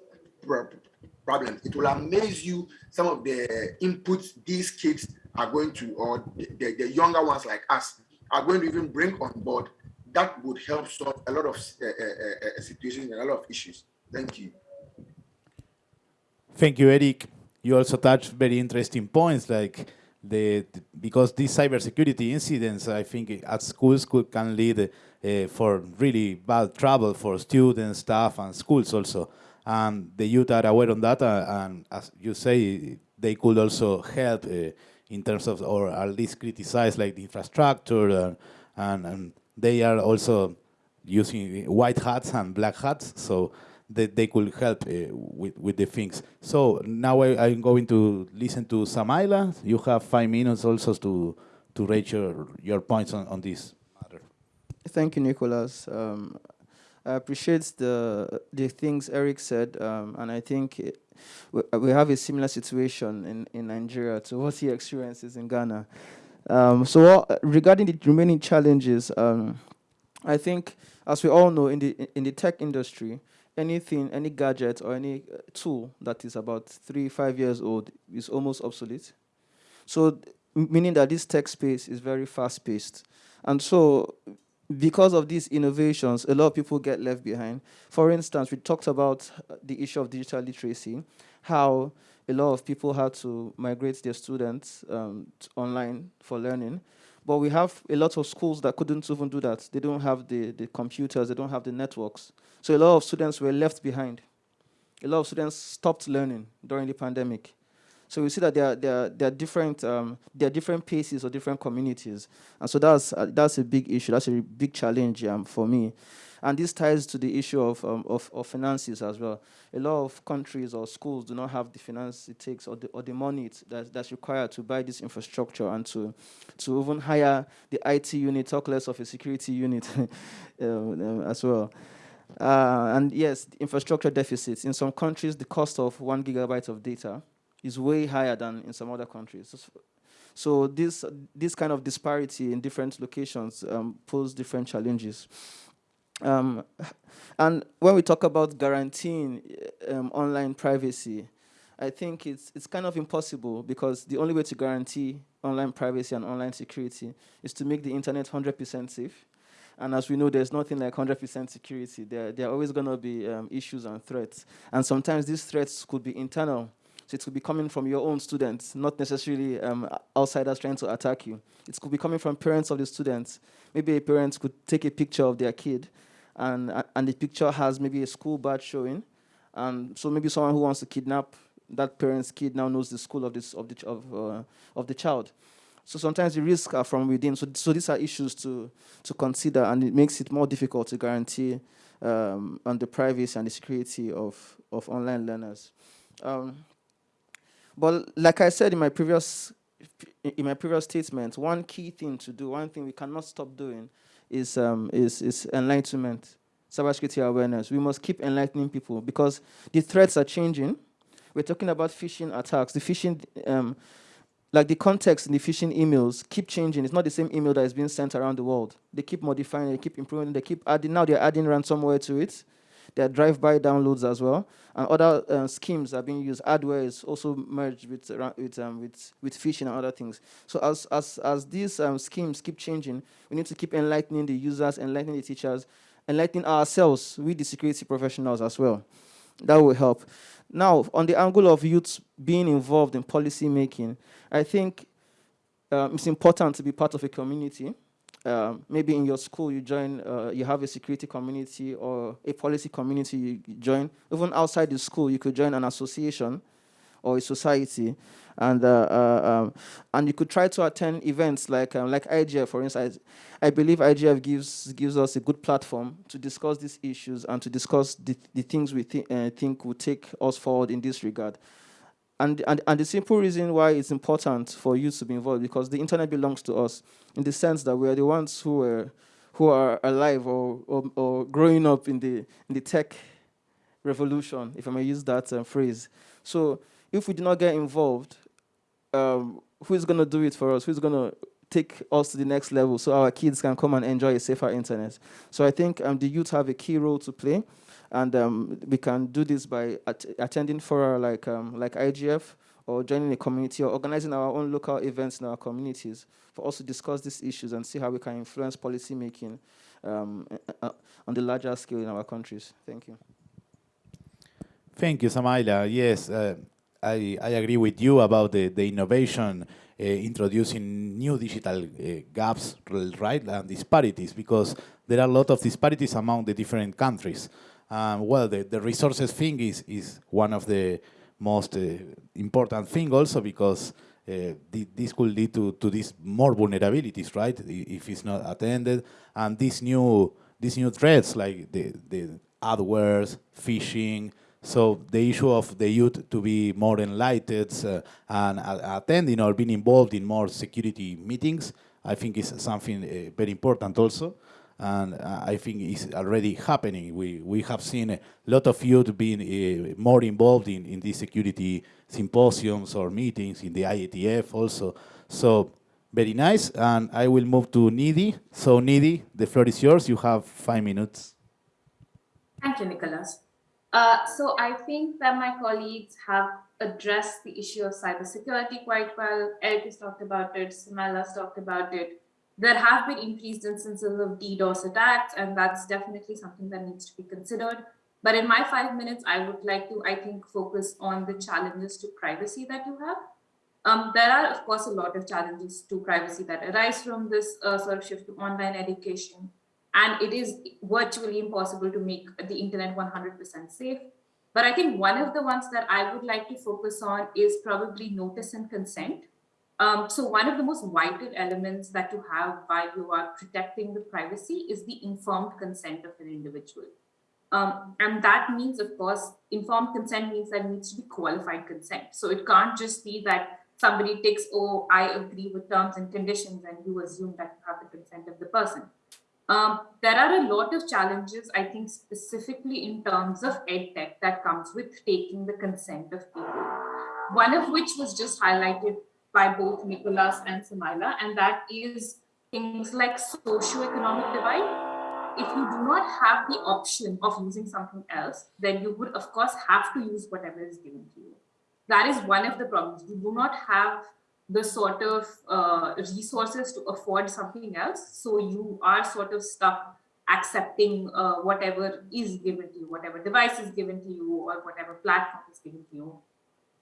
problems. It will amaze you some of the inputs these kids are going to, or the, the younger ones like us, are going to even bring on board. That would help solve a lot of uh, uh, uh, situations and a lot of issues. Thank you. Thank you, Eric. You also touched very interesting points like the, because these cybersecurity incidents, I think at schools could, can lead uh, for really bad trouble for students, staff, and schools also. And the youth are aware on that, uh, and as you say, they could also help uh, in terms of, or at least criticize like the infrastructure, uh, and, and they are also using white hats and black hats. So that they could help uh, with, with the things. So now I, am going to listen to Samaila. You have five minutes also to, to rate your, your points on, on this matter. Thank you, Nicholas. Um, I appreciate the, the things Eric said, um, and I think it, we, we have a similar situation in, in Nigeria to what he experiences in Ghana. Um, so uh, regarding the remaining challenges, um, I think, as we all know, in the in the tech industry, anything, any gadget or any uh, tool that is about three, five years old is almost obsolete. So meaning that this tech space is very fast paced. And so because of these innovations, a lot of people get left behind. For instance, we talked about uh, the issue of digital literacy, how a lot of people had to migrate their students um, online for learning. But we have a lot of schools that couldn't even do that. They don't have the, the computers, they don't have the networks. So a lot of students were left behind. A lot of students stopped learning during the pandemic. So we see that there are, there are, there are different um, there are different paces or different communities, and so that's uh, that's a big issue. That's a big challenge um, for me. And this ties to the issue of, um, of, of, finances as well. A lot of countries or schools do not have the finance it takes or the, or the money that, that's required to buy this infrastructure and to, to even hire the IT unit, talk less of a security unit um, as well. Uh, and yes, infrastructure deficits. In some countries, the cost of one gigabyte of data is way higher than in some other countries. So this, this kind of disparity in different locations um, pose different challenges. Um, and when we talk about guaranteeing um, online privacy, I think it's, it's kind of impossible because the only way to guarantee online privacy and online security is to make the internet 100% safe. And as we know, there's nothing like 100% security. There, there are always going to be um, issues and threats. And sometimes these threats could be internal so it could be coming from your own students, not necessarily um, outsiders trying to attack you. It could be coming from parents of the students. Maybe a parent could take a picture of their kid, and, and the picture has maybe a school badge showing. And so maybe someone who wants to kidnap that parent's kid now knows the school of, this, of, the, of, uh, of the child. So sometimes the risks are from within. So, so these are issues to, to consider, and it makes it more difficult to guarantee um, on the privacy and the security of, of online learners. Um, but like I said in my previous in my previous statement, one key thing to do, one thing we cannot stop doing, is um, is is enlightenment, cybersecurity awareness. We must keep enlightening people because the threats are changing. We're talking about phishing attacks. The phishing, um, like the context in the phishing emails, keep changing. It's not the same email that is being sent around the world. They keep modifying, they keep improving, they keep adding. Now they're adding ransomware to it. There are drive-by downloads as well, and other uh, schemes are being used. Adware is also merged with uh, with um, with with phishing and other things. So as as as these um, schemes keep changing, we need to keep enlightening the users, enlightening the teachers, enlightening ourselves, we the security professionals as well. That will help. Now, on the angle of youth being involved in policy making, I think um, it's important to be part of a community um, maybe in your school you join, uh, you have a security community or a policy community you join. Even outside the school, you could join an association or a society, and uh, uh, um, and you could try to attend events like um, like IGF, for instance. I believe IGF gives gives us a good platform to discuss these issues and to discuss the, the things we uh, think will take us forward in this regard. And, and, and the simple reason why it's important for youth to be involved because the internet belongs to us in the sense that we are the ones who are, who are alive or, or, or growing up in the, in the tech revolution, if I may use that um, phrase. So if we do not get involved, um, who is going to do it for us? Who's going to take us to the next level so our kids can come and enjoy a safer internet? So I think um, the youth have a key role to play. And um, we can do this by at attending fora like, um, like IGF or joining a community or organizing our own local events in our communities for us to discuss these issues and see how we can influence policy making um, uh, on the larger scale in our countries. Thank you. Thank you, Samaila. Yes, uh, I, I agree with you about the, the innovation uh, introducing new digital uh, gaps, right, and disparities, because there are a lot of disparities among the different countries. Um, well, the, the resources thing is, is one of the most uh, important thing also because uh, this could lead to, to these more vulnerabilities, right? If it's not attended. And these new, these new threats like the, the adwares, phishing, so the issue of the youth to be more enlightened uh, and uh, attending or being involved in more security meetings, I think is something uh, very important also and uh, I think it's already happening. We we have seen a lot of youth being uh, more involved in in these security symposiums or meetings in the IETF also. So very nice, and I will move to Nidhi. So Nidhi, the floor is yours. You have five minutes. Thank you, Nicholas. Uh, so I think that my colleagues have addressed the issue of cybersecurity quite well. Eric has talked about it, Samaila's talked about it. There have been increased instances of DDoS attacks, and that's definitely something that needs to be considered. But in my five minutes, I would like to, I think, focus on the challenges to privacy that you have. Um, there are, of course, a lot of challenges to privacy that arise from this uh, sort of shift to online education. And it is virtually impossible to make the internet 100% safe. But I think one of the ones that I would like to focus on is probably notice and consent. Um, so one of the most vital elements that you have while you are protecting the privacy is the informed consent of an individual. Um, and that means, of course, informed consent means that it needs to be qualified consent. So it can't just be that somebody takes, oh, I agree with terms and conditions, and you assume that you have the consent of the person. Um, there are a lot of challenges, I think, specifically in terms of EdTech that comes with taking the consent of people. One of which was just highlighted by both Nicholas and Samaila, and that is things like socioeconomic divide. If you do not have the option of using something else, then you would, of course, have to use whatever is given to you. That is one of the problems. You do not have the sort of uh, resources to afford something else. So you are sort of stuck accepting uh, whatever is given to you, whatever device is given to you, or whatever platform is given to you.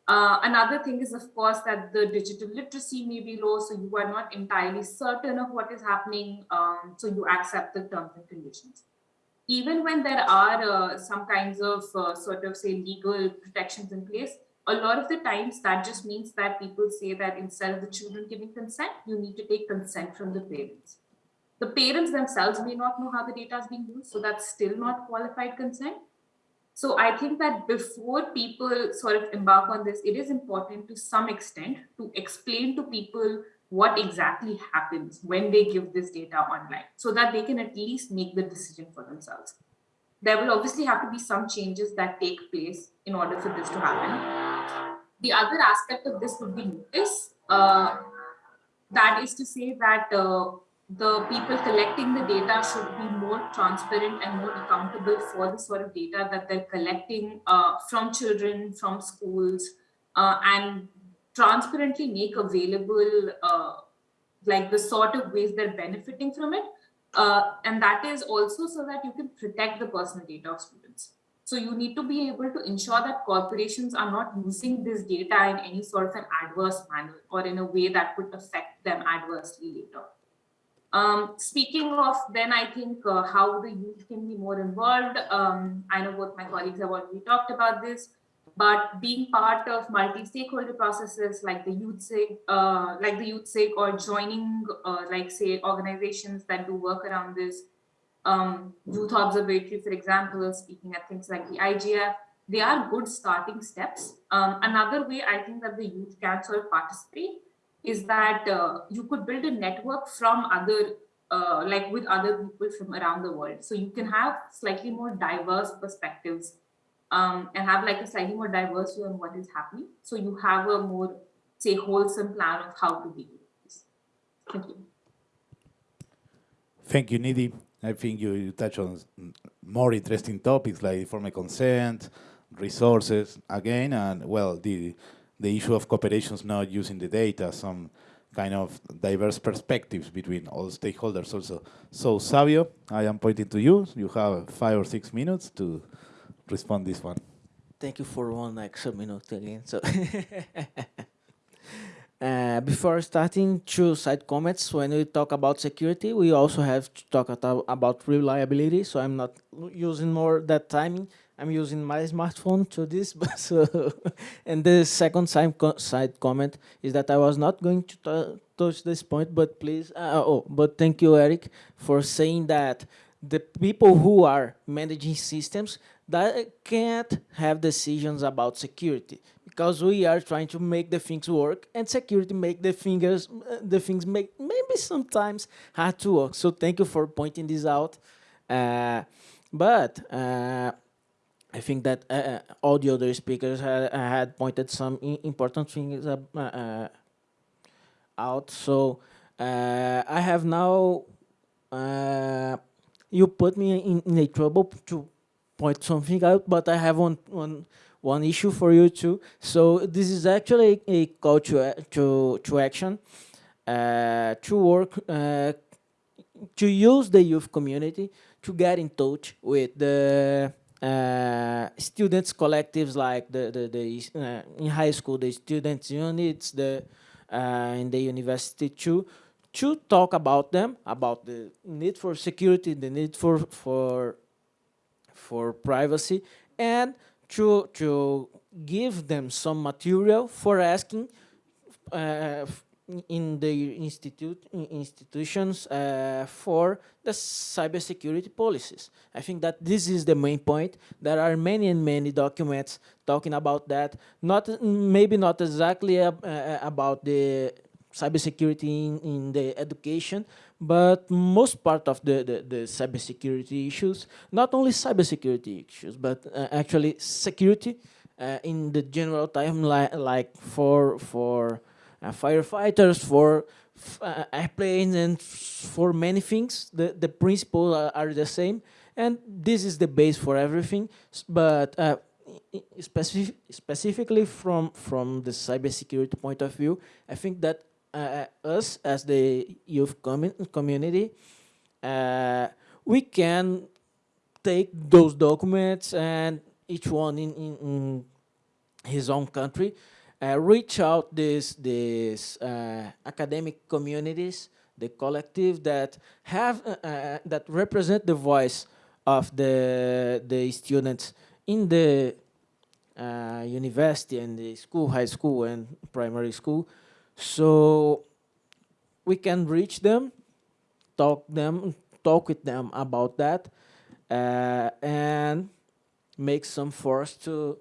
Uh, another thing is, of course, that the digital literacy may be low, so you are not entirely certain of what is happening, um, so you accept the terms and conditions. Even when there are uh, some kinds of uh, sort of say legal protections in place, a lot of the times that just means that people say that instead of the children giving consent, you need to take consent from the parents. The parents themselves may not know how the data is being used, so that's still not qualified consent. So I think that before people sort of embark on this, it is important to some extent to explain to people what exactly happens when they give this data online so that they can at least make the decision for themselves. There will obviously have to be some changes that take place in order for this to happen. The other aspect of this would be notice. Uh, that is to say that uh, the people collecting the data should be more transparent and more accountable for the sort of data that they're collecting uh, from children, from schools, uh, and transparently make available uh, like the sort of ways they're benefiting from it. Uh, and that is also so that you can protect the personal data of students. So you need to be able to ensure that corporations are not using this data in any sort of an adverse manner or in a way that could affect them adversely later. Um, speaking of then, I think uh, how the youth can be more involved. Um, I know both my colleagues have already talked about this, but being part of multi-stakeholder processes like the YouthSIG, uh, like the YouthSIG, or joining, uh, like say, organizations that do work around this, um, Youth Observatory, for example, speaking at things like the IGF, they are good starting steps. Um, another way I think that the youth can sort of participate is that uh, you could build a network from other, uh, like with other people from around the world. So you can have slightly more diverse perspectives um, and have like a slightly more diverse view on what is happening. So you have a more, say, wholesome plan of how to deal with this. Thank you. Thank you, Nidhi. I think you, you touch on more interesting topics like informed consent, resources, again, and well, the the issue of cooperations not using the data, some kind of diverse perspectives between all stakeholders also. So Savio, I am pointing to you. You have five or six minutes to respond this one. Thank you for one extra minute again. So uh, before starting, two side comments. When we talk about security, we also have to talk about reliability. So I'm not using more that timing. I'm using my smartphone to this. so, and the second side, co side comment is that I was not going to touch this point, but please, uh, oh, but thank you, Eric, for saying that the people who are managing systems that can't have decisions about security because we are trying to make the things work and security make the fingers the things make maybe sometimes hard to work so thank you for pointing this out uh, but uh, I think that uh, uh, all the other speakers had, had pointed some important things uh, uh, out. So uh, I have now, uh, you put me in, in, a trouble to point something out, but I have one, one, one issue for you too. So this is actually a call to, to, to action, to work, to use the youth community to get in touch with the uh, students collectives like the the, the uh, in high school the students units the uh, in the university too to talk about them about the need for security the need for for for privacy and to to give them some material for asking uh, in the institute in institutions uh, for the cybersecurity policies. I think that this is the main point. There are many and many documents talking about that. Not maybe not exactly uh, about the cybersecurity in, in the education, but most part of the, the, the cybersecurity issues, not only cybersecurity issues, but uh, actually security uh, in the general time, li like for for uh, firefighters, for uh, airplanes, and for many things. The the principles are, are, the same, and this is the base for everything. But uh, specific, specifically from from the cybersecurity point of view, I think that uh, us as the youth commun community, uh, we can take those documents and each one in, in, in his own country, uh, reach out these these uh, academic communities, the collective that have uh, uh, that represent the voice of the the students in the university and the school, high school and primary school, so we can reach them, talk them, talk with them about that, uh, and make some force to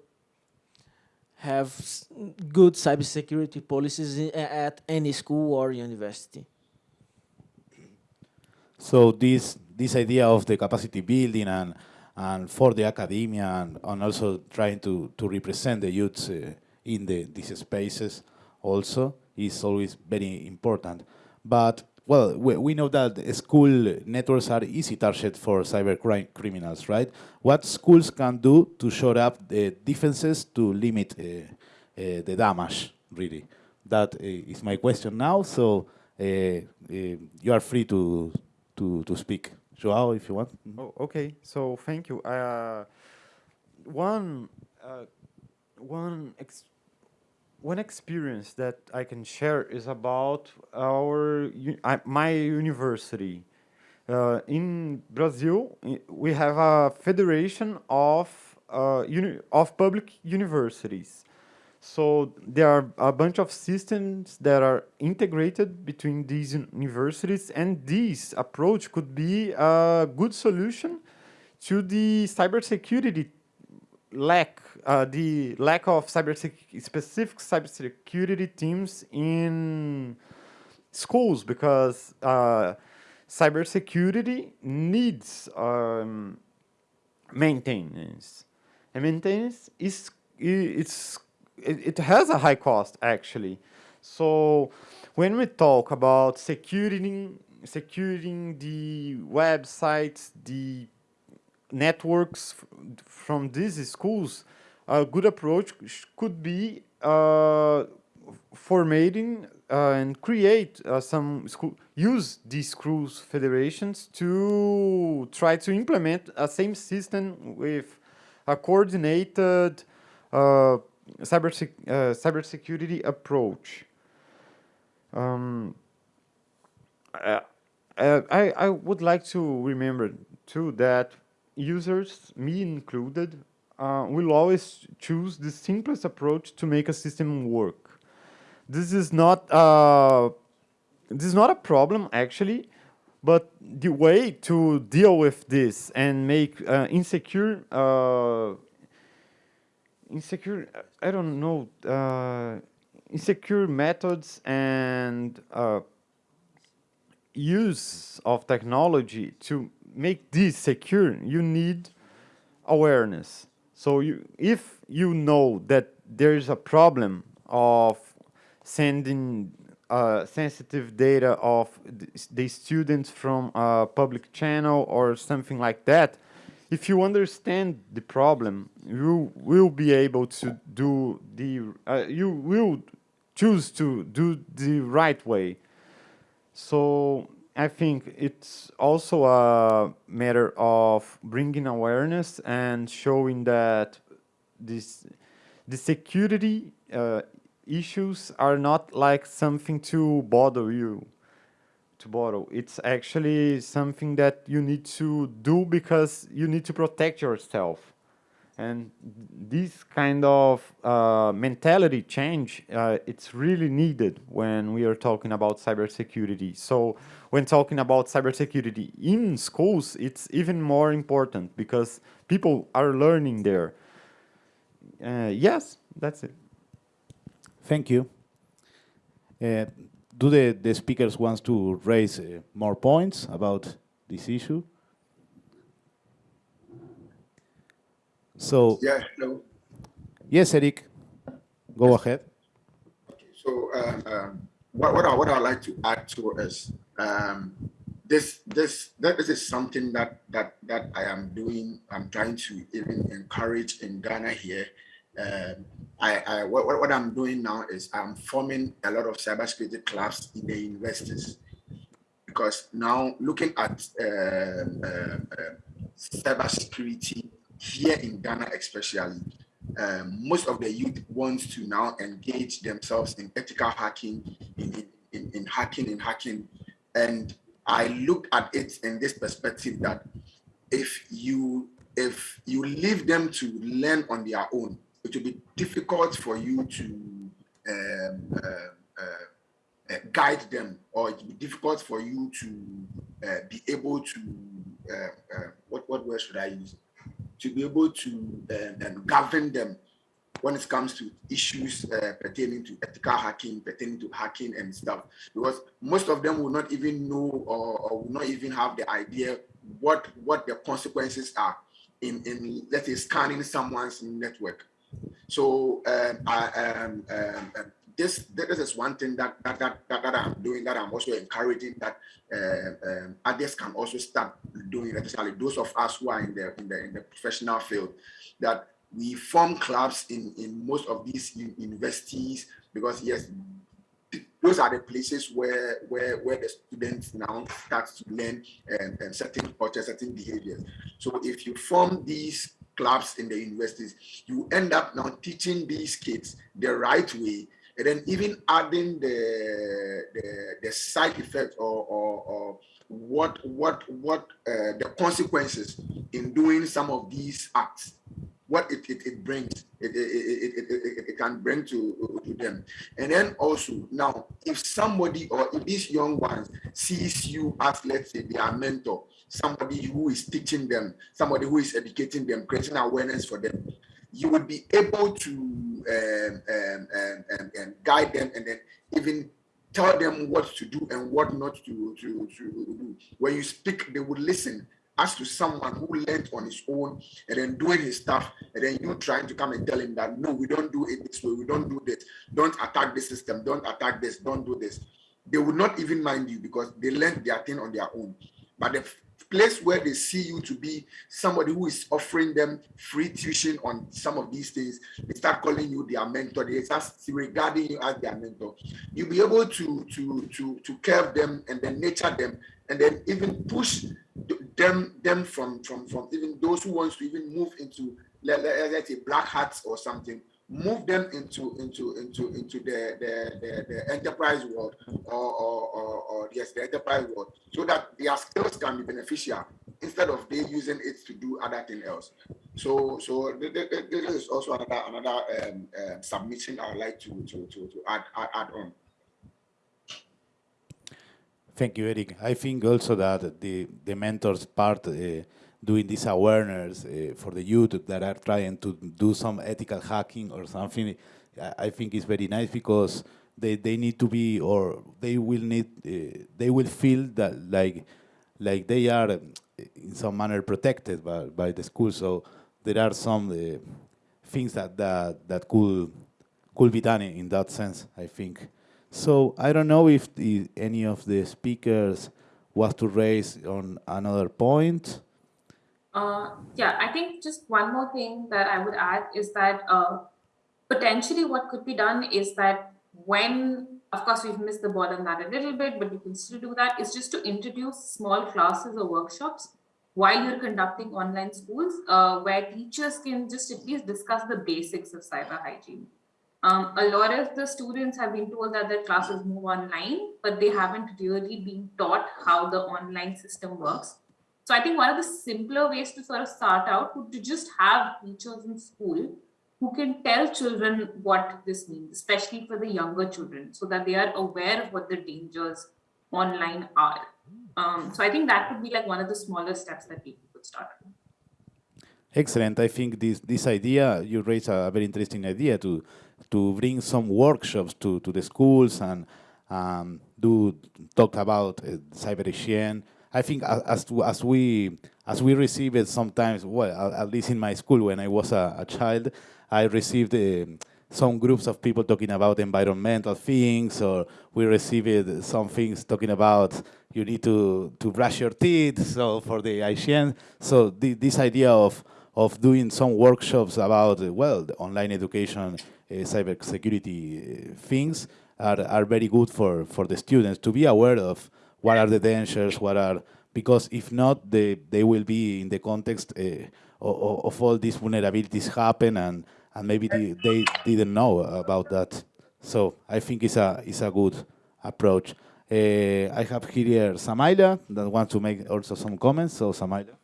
have good cybersecurity policies at any school or university. So this this idea of the capacity building and and for the academia and, and also trying to to represent the youths uh, in the these spaces also is always very important. But well, we, we know that school networks are easy target for cyber crime criminals, right? What schools can do to shore up the defenses to limit uh, uh, the damage, really? That uh, is my question now. So uh, uh, you are free to to to speak, Joao, if you want. Mm -hmm. Oh, okay. So thank you. Uh, one one one experience that I can share is about our my university. Uh, in Brazil, we have a federation of uh, of public universities. So there are a bunch of systems that are integrated between these universities, and this approach could be a good solution to the cybersecurity lack uh, the lack of cyber specific cybersecurity teams in schools because uh, cybersecurity needs um, maintenance, and maintenance is it's it, it has a high cost actually. So when we talk about securing securing the websites, the networks from these schools, a good approach could be uh, formatting uh, and create uh, some school, use these schools federations to try to implement a same system with a coordinated uh, cyber sec uh, cybersecurity approach. Um, I, I, I would like to remember too that users, me included, uh, will always choose the simplest approach to make a system work. This is not uh, this is not a problem actually, but the way to deal with this and make uh, insecure uh, insecure I don't know uh, insecure methods and uh, use of technology to make this secure, you need awareness. So you, if you know that there is a problem of sending uh, sensitive data of the students from a public channel or something like that, if you understand the problem, you will be able to do the, uh, you will choose to do the right way. So I think it's also a matter of bringing awareness and showing that this the security uh, issues are not like something to bother you to bother. It's actually something that you need to do because you need to protect yourself And this kind of uh, mentality change, uh, it's really needed when we are talking about cybersecurity. So when talking about cybersecurity in schools, it's even more important because people are learning there. Uh, yes, that's it. Thank you. Uh, do the, the speakers want to raise uh, more points about this issue? So Yeah, hello. yes, Eric, go ahead. Okay, So um, um, what what I what I'd like to add to is um, this this that this is something that that that I am doing. I'm trying to even encourage in Ghana here. Um, I, I what, what I'm doing now is I'm forming a lot of cybersecurity clubs in the universities because now looking at um, um, cybersecurity here in Ghana, especially, um, most of the youth wants to now engage themselves in ethical hacking, in, in, in, in hacking, in hacking. And I look at it in this perspective that if you if you leave them to learn on their own, it will be difficult for you to um, uh, uh, uh, guide them, or it will be difficult for you to uh, be able to uh, uh, what what word should I use? To be able to um, um, govern them when it comes to issues uh, pertaining to ethical hacking, pertaining to hacking and stuff, because most of them will not even know or, or will not even have the idea what what the consequences are in in let's say scanning someone's network. So um, I, um, um, um, this this is one thing that that, that that that I'm doing that I'm also encouraging that uh, um, others can also start doing, especially those of us who are in the in the in the professional field, that we form clubs in in most of these universities because yes those are the places where where where the students now start to learn um, um, certain culture certain behaviors. So if you form these clubs in the universities you end up now teaching these kids the right way and then even adding the the, the side effect or, or, or what what what uh, the consequences in doing some of these acts what it, it, it brings it, it, it, it, it, it can bring to, to them. And then also now if somebody or if these young ones sees you as let's say their mentor somebody who is teaching them somebody who is educating them creating awareness for them you would be able to um, um, um, um, um, guide them and then even tell them what to do and what not to, to, to do. When you speak, they would listen as to someone who learned on his own and then doing his stuff, and then you trying to come and tell him that no, we don't do it this way, we don't do this, don't attack the system, don't attack this, don't do this. They would not even mind you because they learned their thing on their own. But the place where they see you to be somebody who is offering them free tuition on some of these things, they start calling you their mentor. They start regarding you as their mentor. You'll be able to to to to curve them and then nature them and then even push them them from from from even those who wants to even move into let, let, let's say black hats or something move them into into into into the the, the, the enterprise world or, or, or, or yes the enterprise world so that their skills can be beneficial instead of they using it to do other thing else so so th- th- th- this is also another another um, uh, submission i would like to to to, to add, add add on Thank you, Eric. I think also that the, the mentors part uh, doing this awareness uh, for the youth that are trying to do some ethical hacking or something, I, think is very nice because they, they need to be or they will need uh, they will feel that like like they are um, in some manner protected by, by the school. So there are some uh, things that, that that could could be done in, in that sense. I think. So I don't know if the, any of the speakers was to raise on another point. Uh, yeah, I think just one more thing that I would add is that uh, potentially what could be done is that when, of course, we've missed the ball on that a little bit, but we can still do that, is just to introduce small classes or workshops while you're conducting online schools uh, where teachers can just at least discuss the basics of cyber hygiene. Um, a lot of the students have been told that their classes move online, but they haven't really been taught how the online system works. So I think one of the simpler ways to sort of start out would to just have teachers in school who can tell children what this means, especially for the younger children, so that they are aware of what the dangers online are. Um, so I think that would be like one of the smaller steps that people could start. Excellent. I think this this idea you raise a very interesting idea to to bring some workshops to, to the schools and um, do talk about uh, cyber hygiene. I think as to, as we as we receive it sometimes, well, at least in my school when I was a, a child, I received uh, some groups of people talking about environmental things, or we received some things talking about you need to, to brush your teeth, so for the hygiene. So the, this idea of, of doing some workshops about, uh, well, online education, uh, cybersecurity uh, things are, are very good for, for the students to be aware of what are the dangers, what are, because if not, they, they will be in the context uh, of, of all these vulnerabilities happen and, and maybe they, they didn't know about that. So I think it's a, it's a good approach. Uh, I have here Samaila that wants to make also some comments. So Samaila.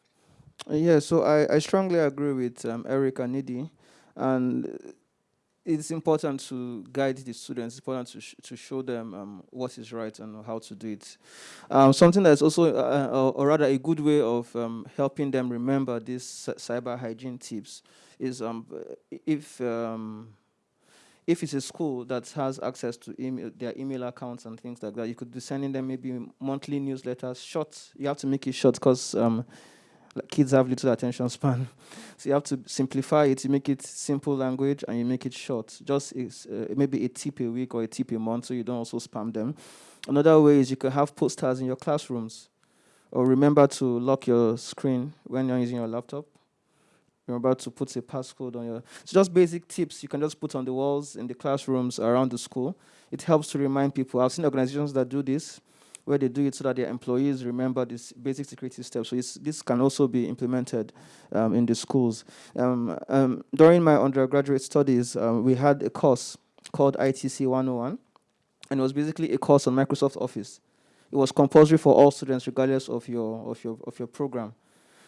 Yeah, so I, I strongly agree with um, Eric and Nidhi. And it's important to guide the students. It's important to, sh to show them um, what is right and how to do it. Um, something that's also, uh, uh, or rather a good way of um, helping them remember these cyber hygiene tips is um, if um, if it's a school that has access to email, their email accounts and things like that, you could be sending them maybe monthly newsletters, short. You have to make it short because um, kids have little attention span. so you have to simplify it, you make it simple language, and you make it short. Just uh, maybe a tip a week or a tip a month so you don't also spam them. Another way is you can have posters in your classrooms. Or remember to lock your screen when you're using your laptop about to put a passcode on your. So just basic tips you can just put on the walls in the classrooms around the school. It helps to remind people. I've seen organizations that do this, where they do it so that their employees remember these basic security steps. So this can also be implemented um, in the schools. Um, um, during my undergraduate studies, um, we had a course called ITC 101, and it was basically a course on Microsoft Office. It was compulsory for all students, regardless of your of your of your program.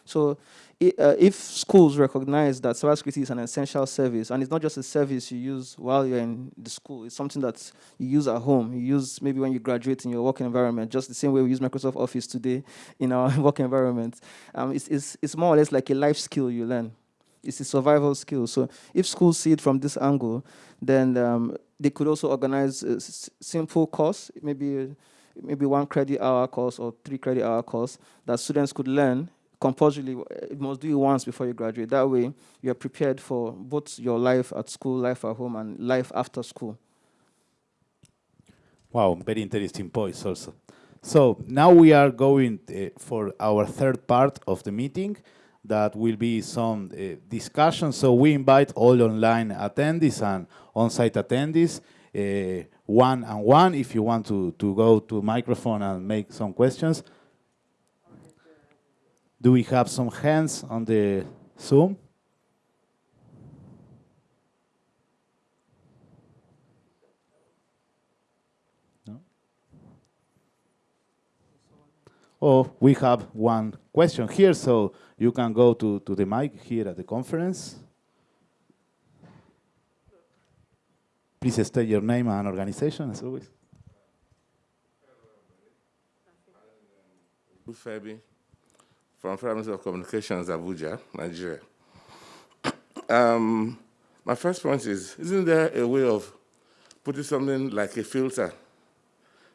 So uh, if schools recognize that cybersecurity is an essential service, and it's not just a service you use while you're in the school, it's something that you use at home, you use maybe when you graduate in your work environment, just the same way we use Microsoft Office today in our work environment. Um, it's, it's, it's more or less like a life skill you learn. It's a survival skill. So if schools see it from this angle, then um, they could also organize a simple course, maybe maybe one credit hour course or three credit hour course that students could learn compulsorily, you must do it once before you graduate. That way, you're prepared for both your life at school, life at home, and life after school. Wow, very interesting points also. So now we are going uh, for our third part of the meeting that will be some uh, discussion. So we invite all online attendees and on-site attendees, uh, one and one, if you want to, to go to microphone and make some questions. Do we have some hands on the Zoom? No? Oh, we have one question here, so you can go to, to the mic here at the conference. Please state your name and organization, as always. Fabi from Ministry of Communications, Abuja, Nigeria. Um, my first point is, isn't there a way of putting something like a filter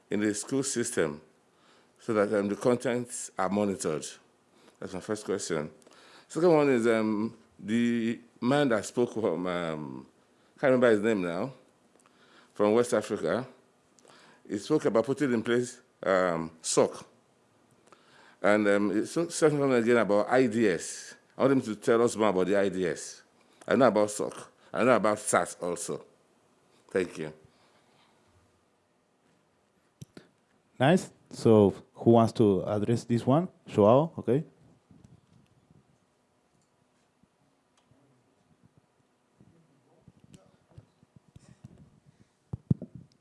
in the school system so that um, the contents are monitored? That's my first question. Second one is um, the man that spoke from, um, can't remember his name now, from West Africa, he spoke about putting in place um, SOC, and um, it's something again about IDS. I want him to tell us more about the IDS. I know about SOC. I know about SAS also. Thank you. Nice. So who wants to address this one? Joao, okay.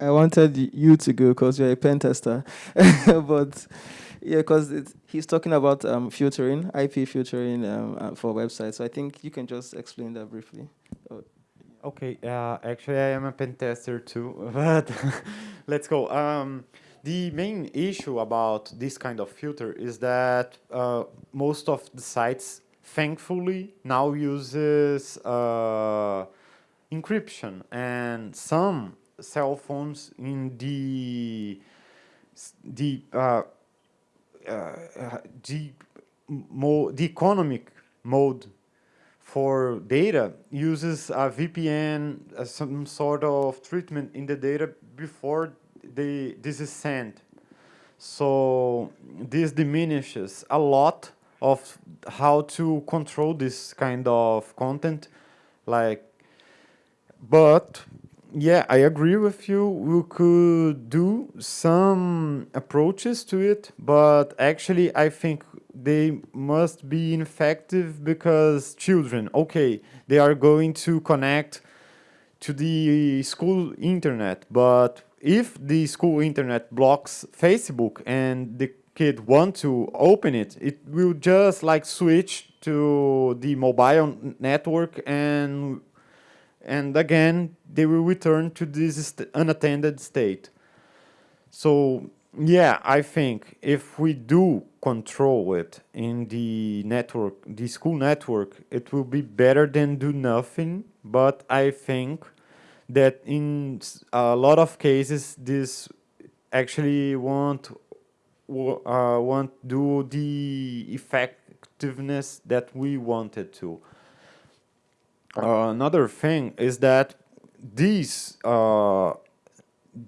I wanted you to go because you're a pen tester, but yeah, because he's talking about um, filtering, IP filtering um, uh, for websites. So I think you can just explain that briefly. Oh. Okay, uh, actually I am a pen tester too, but let's go. Um, the main issue about this kind of filter is that uh, most of the sites, thankfully, now uses uh, encryption, and some cell phones in the the uh, the mo the economic mode for data uses a VPN, uh, some sort of treatment in the data before they, this is sent. So this diminishes a lot of how to control this kind of content. Like, but yeah, I agree with you. We could do some approaches to it, but actually I think they must be effective because children, okay, they are going to connect to the school internet, but if the school internet blocks Facebook and the kid want to open it, it will just like switch to the mobile network and and again they will return to this unattended state. So yeah, I think if we do control it in the network, the school network, it will be better than do nothing. But I think that in a lot of cases, this actually won't uh, won't do the effectiveness that we wanted to. Uh, another thing is that these uh,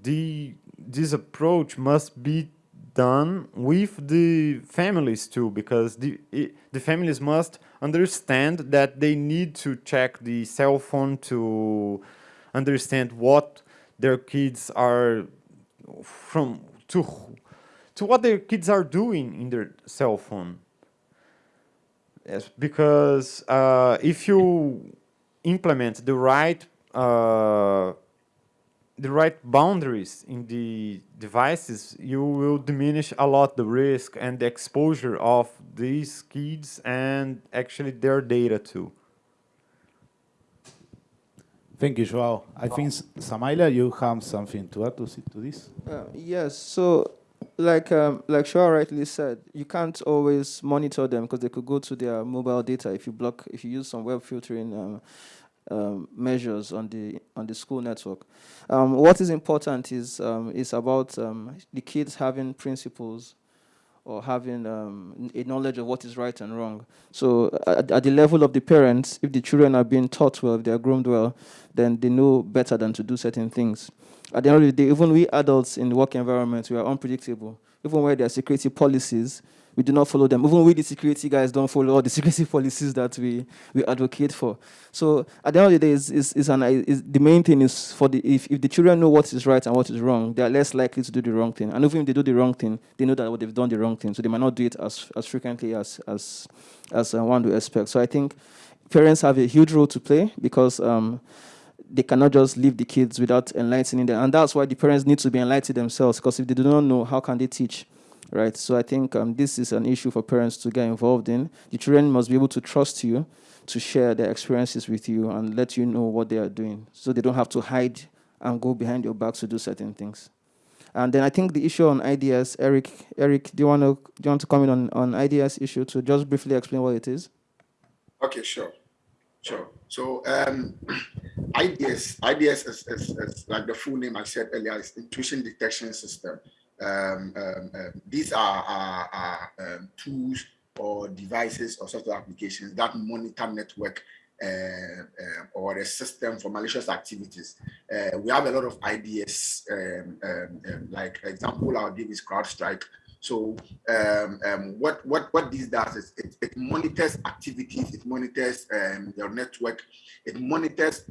the this approach must be done with the families too, because the it, the families must understand that they need to check the cell phone to understand what their kids are from to to what their kids are doing in their cell phone. Yes, because uh, if you implement the right uh, the right boundaries in the devices, you will diminish a lot the risk and the exposure of these kids and actually their data too. Thank you, Joao. I think, Samaila, you have something to add to, to this? Uh, yes, so like um, like Joao rightly said, you can't always monitor them because they could go to their mobile data if you block, if you use some web filtering um, um, measures on the on the school network. Um, what is important is um, is about um, the kids having principles or having a knowledge of what is right and wrong. So at, at, the level of the parents, if the children are being taught well, if they are groomed well, then they know better than to do certain things. At the end of the day, even we adults in the work environment, we are unpredictable. Even where there are security policies, we do not follow them. Even we, the security guys, don't follow all the security policies that we, we advocate for. So at the end of the day, is is is an, is, the main thing is for the if, if the children know what is right and what is wrong, they are less likely to do the wrong thing. And even if they do the wrong thing, they know that what they've done the wrong thing, so they might not do it as as frequently as as as uh, one would expect. So I think parents have a huge role to play because. Um, they cannot just leave the kids without enlightening them. And that's why the parents need to be enlightened themselves, because if they do not know, how can they teach? right? So I think um, this is an issue for parents to get involved in. The children must be able to trust you, to share their experiences with you, and let you know what they are doing, so they don't have to hide and go behind your back to do certain things. And then I think the issue on IDS, Eric, Eric, do you want to do you want to comment on on IDS issue to just briefly explain what it is? Okay, sure, sure. So um, IDS, IDS is, is, is, like the full name I said earlier, is intrusion detection system um, um, um, these are, are, are um, tools or devices or software applications that monitor network uh, uh, or a system for malicious activities. Uh, we have a lot of IDS, um, um, like example I'll give is CrowdStrike. So what, what, what this does is it, it monitors activities, it monitors your network, it monitors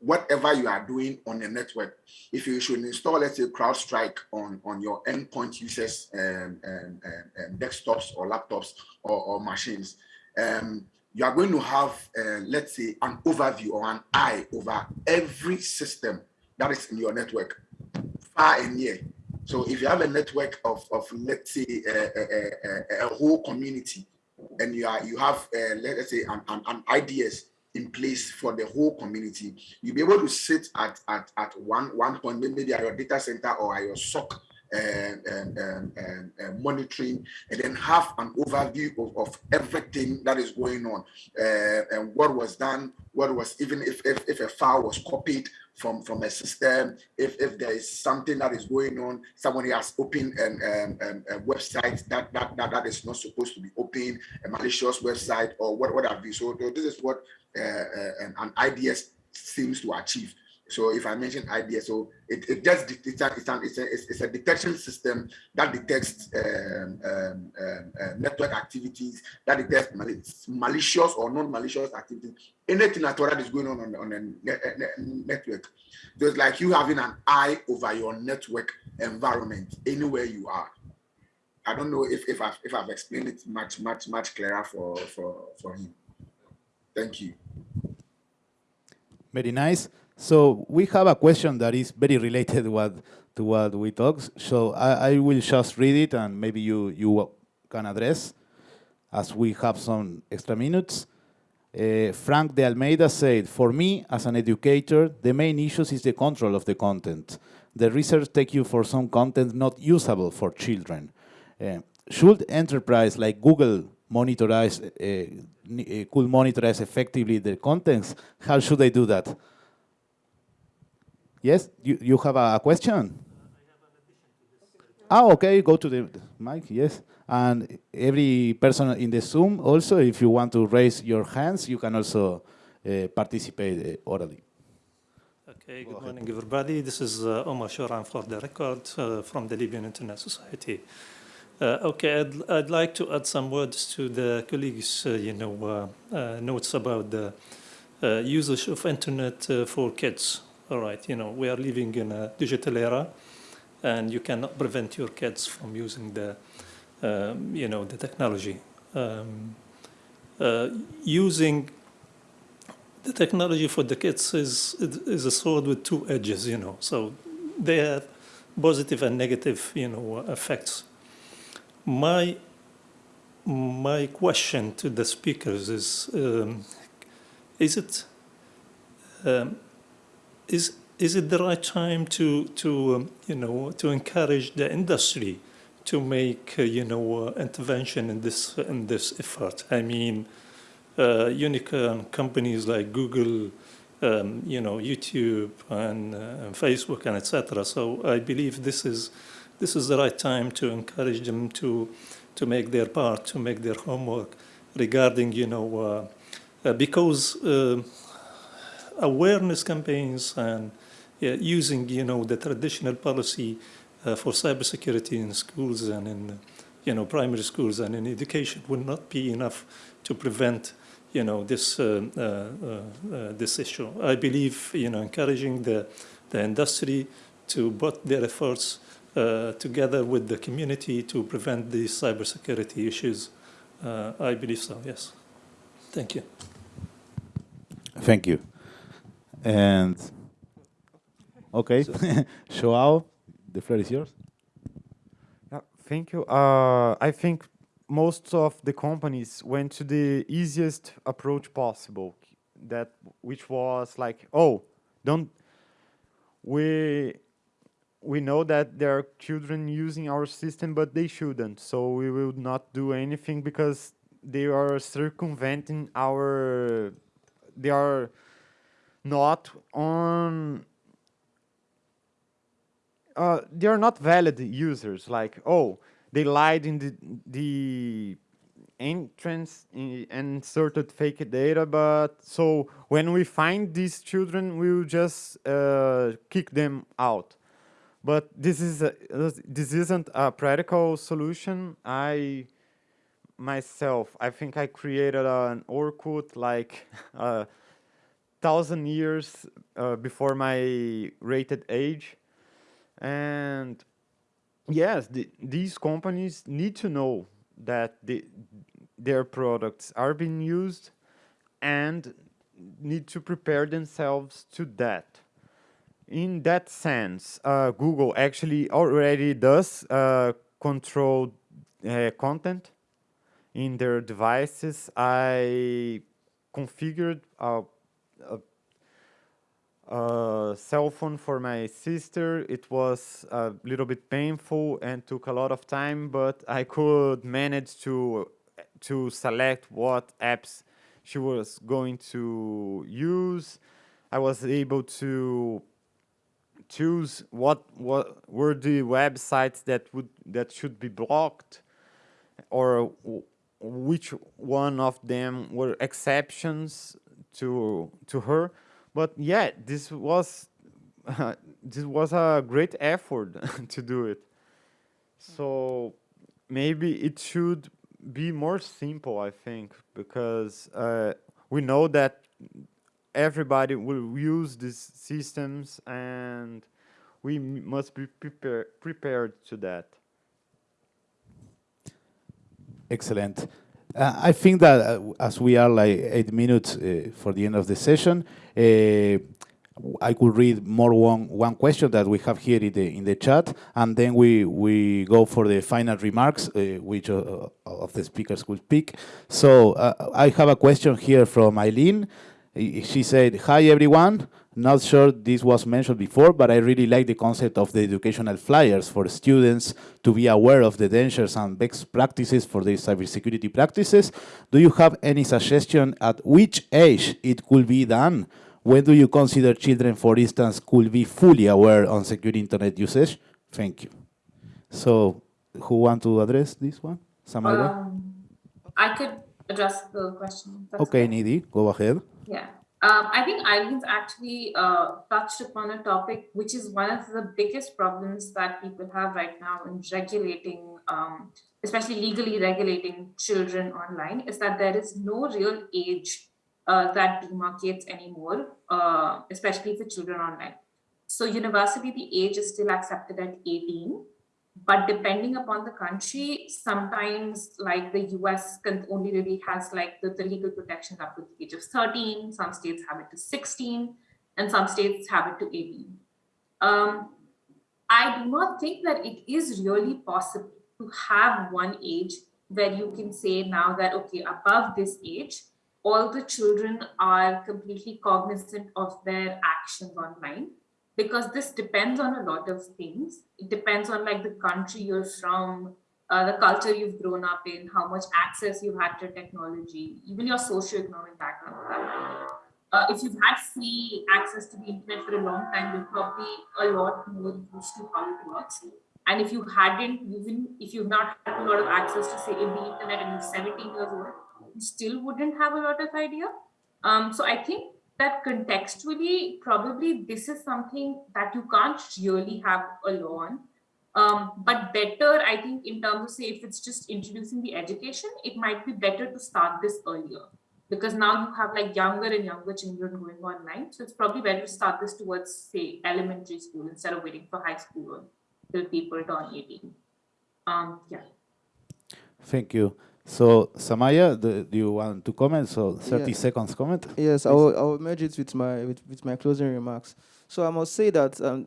whatever you are doing on the network, if you should install, let's say, CrowdStrike on, on your endpoint users, um, um, um, desktops or laptops or, or machines, um, you are going to have, uh, let's say, an overview or an eye over every system that is in your network, far and near. So if you have a network of, of let's say, a, a, a, a whole community, and you are you have, let's say, an, an, an IDS in place for the whole community, you'll be able to sit at, at, at one, one point, maybe at your data center or at your SOC and, and, and, and, monitoring and then have an overview of, of everything that is going on. Uh, and what was done, what was even if, if, if a file was copied from, from a system, if, if there is something that is going on, somebody has opened an, a website that, that, that, that is not supposed to be open, a malicious website or what, what have you. So this is what uh, uh, an IDS seems to achieve. So if I mention IDS, so it, it just it's a, it's, a, it's, a, it's a detection system that detects um, um, uh, network activities, that detects mal malicious or non-malicious activities, anything at all that is going on on, on a network. So it's like you having an eye over your network environment anywhere you are. I don't know if, if I've if I've explained it much, much, much clearer for, for, for him. Thank you. Very nice. So we have a question that is very related what, to what we talked. So I, I, will just read it and maybe you, you can address as we have some extra minutes. Uh, Frank de Almeida said, for me as an educator, the main issues is the control of the content. The research take you for some content not usable for children. Uh, should enterprise like Google monitorize, uh, uh could monitorize effectively the contents? How should they do that? Yes, you, you have a question? Ah, okay, go to the mic, yes. And every person in the Zoom also, if you want to raise your hands, you can also uh, participate uh, orally. Okay, good morning everybody. This is uh, Omar Shoran for the record uh, from the Libyan Internet Society. Uh, okay, I'd, I'd, like to add some words to the colleagues, uh, you know, notes about the usage of internet for kids all right, you know, we are living in a digital era and you cannot prevent your kids from using the, um, you know, the technology. Um, uh, using the technology for the kids is, is a sword with two edges, you know, so they have positive and negative, you know, effects. My, my question to the speakers is, um, is it, um, is is it the right time to to um, you know to encourage the industry to make uh, you know uh, intervention in this in this effort? I mean, uh, unicorn companies like Google, um, you know, YouTube and, uh, and Facebook and etc. So I believe this is this is the right time to encourage them to to make their part, to make their homework regarding you know uh, uh, because awareness campaigns and using, you know, the traditional policy uh, for cybersecurity in schools and in, you know, primary schools and in education will not be enough to prevent, you know, this uh, uh, uh this issue. I believe, you know, encouraging the the industry to put their efforts uh, together with the community to prevent these cybersecurity issues. Uh, I believe so. Yes. Thank you. Thank you. And okay, Joao, the floor is yours. Yeah, thank you. Uh, I think most of the companies went to the easiest approach possible, that which was like, oh, don't we we know that there are children using our system, but they shouldn't. So we will not do anything because they are circumventing our, they are not on uh, they are not valid users like oh they lied in the the entrance and inserted fake data but so when we find these children we will just uh, kick them out. But this is a, this isn't a practical solution. I myself i think i created an orkut like uh, thousand years uh, before my rated age. And yes, the, these companies need to know that the, their products are being used and need to prepare themselves to that. in that sense, uh, Google actually already does uh, control uh, content in their devices. I configured a, a, cell phone for my sister. It was a little bit painful and took a lot of time, but I could manage to to select what apps she was going to use. I was able to choose what what were the websites that would that should be blocked or which one of them were exceptions to to her but yeah this was uh, this was a great effort to do it so maybe it should be more simple i think because uh, we know that everybody will use these systems and we must be prepare, prepared to that. Excellent. Uh, I think that uh, as we are like eight minutes uh, for the end of the session, uh, I could read more one one question that we have here in the in the chat, and then we we go for the final remarks, uh, which uh, of the speakers will pick. So I have a question here from Eileen. She said, hi everyone, not sure this was mentioned before, but I really like the concept of the educational flyers for students to be aware of the dangers and best practices for the cybersecurity practices. Do you have any suggestion at which age it could be done? When do you consider children, for instance, could be fully aware on secure internet usage? Thank you. So, who want to address this one? Samaila? Um, I could address the question. okay, okay, Nidhi, go ahead. Yeah. Um, I think Eileen's actually uh, touched upon a topic which is one of the biggest problems that people have right now in regulating, um, especially legally regulating children online, is that there is no real age uh, that demarcates anymore, uh, especially for children online. So universally, the age is still accepted at 18, but depending upon the country, sometimes like the US can only really has like the, the legal protections up to the age of 13, some states have it to 16, and some states have it to 18. Um, I do not think that it is really possible to have one age where you can say now that, okay, above this age, all the children are completely cognizant of their actions online because this depends on a lot of things. It depends on like the country you're from, uh, the culture you've grown up in, how much access you've had to technology, even your socioeconomic background. Uh, if you've had free access to the internet for a long time, you're probably a lot more used to how it works. And if you hadn't, even if you've not had a lot of access to say the internet and you're 17 years old, you still wouldn't have a lot of idea. Um, so I think that contextually, probably this is something that you can't really have alone. Um, but better, I think, in terms of say, if it's just introducing the education, it might be better to start this earlier because now you have like younger and younger children going online. So it's probably better to start this towards, say, elementary school instead of waiting for high school till people turn 18. Um, yeah. Thank you. So, Samaila, do, do, you want to comment? So, 30 yeah. seconds comment? Yes, I will, I will merge it with my, with, with my closing remarks. So, I must say that um,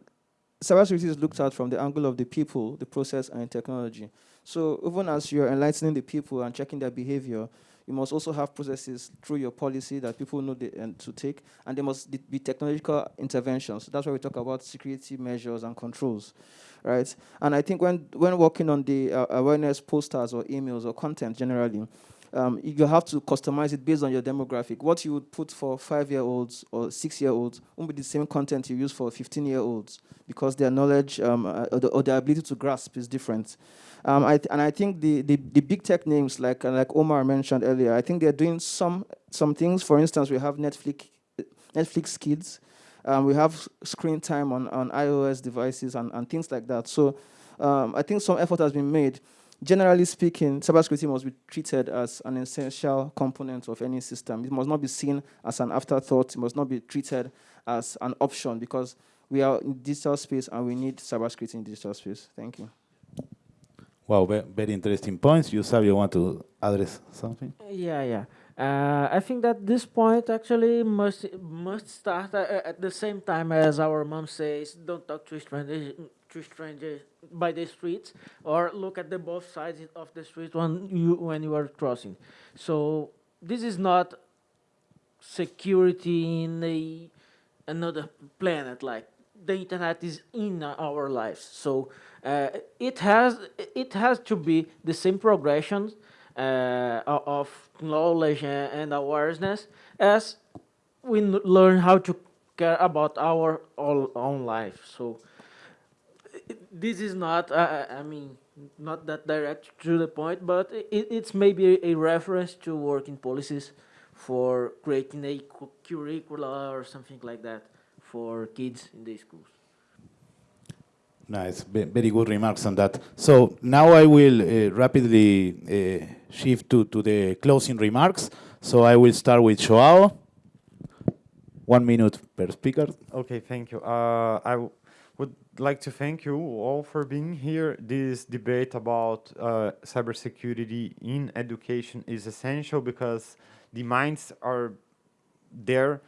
cybersecurity is looked at from the angle of the people, the process, and technology. So, even as you're enlightening the people and checking their behavior, you must also have processes through your policy that people know they, and to take, and there must be technological interventions. That's why we talk about security measures and controls right? And I think when, when working on the uh, awareness posters or emails or content generally, um, you have to customize it based on your demographic. What you would put for five-year-olds or six-year-olds won't be the same content you use for 15-year-olds because their knowledge um, uh, or, the, or, their ability to grasp is different. Um, I and I think the, the, the, big tech names like uh, like Omar mentioned earlier, I think they're doing some some things. For instance, we have Netflix Netflix Kids, um, we have screen time on, on iOS devices and, and things like that. So um, I think some effort has been made. Generally speaking, cybersecurity must be treated as an essential component of any system. It must not be seen as an afterthought. It must not be treated as an option because we are in digital space and we need cybersecurity in digital space. Thank you. Wow, ve very interesting points. You, Savio, want to address something? Yeah, yeah. Uh, I think that this point actually must must start uh, at the same time as our mom says, don't talk to strangers, to strangers by the streets, or look at the both sides of the street when you when you are crossing. So this is not security in a another planet. Like the internet is in our lives, so uh, it has it has to be the same progression uh, of knowledge and awareness as we learn how to care about our own life. So this is not, uh, I mean, not that direct to the point, but it, it's maybe a reference to working policies for creating a curricula or something like that for kids in the schools. Nice, very good remarks on that. So now I will uh, rapidly uh, shift to, to the closing remarks. So I will start with Joao. One minute per speaker. Okay, thank you. Uh, I would like to thank you all for being here. This debate about uh, cybersecurity in education is essential because the minds are there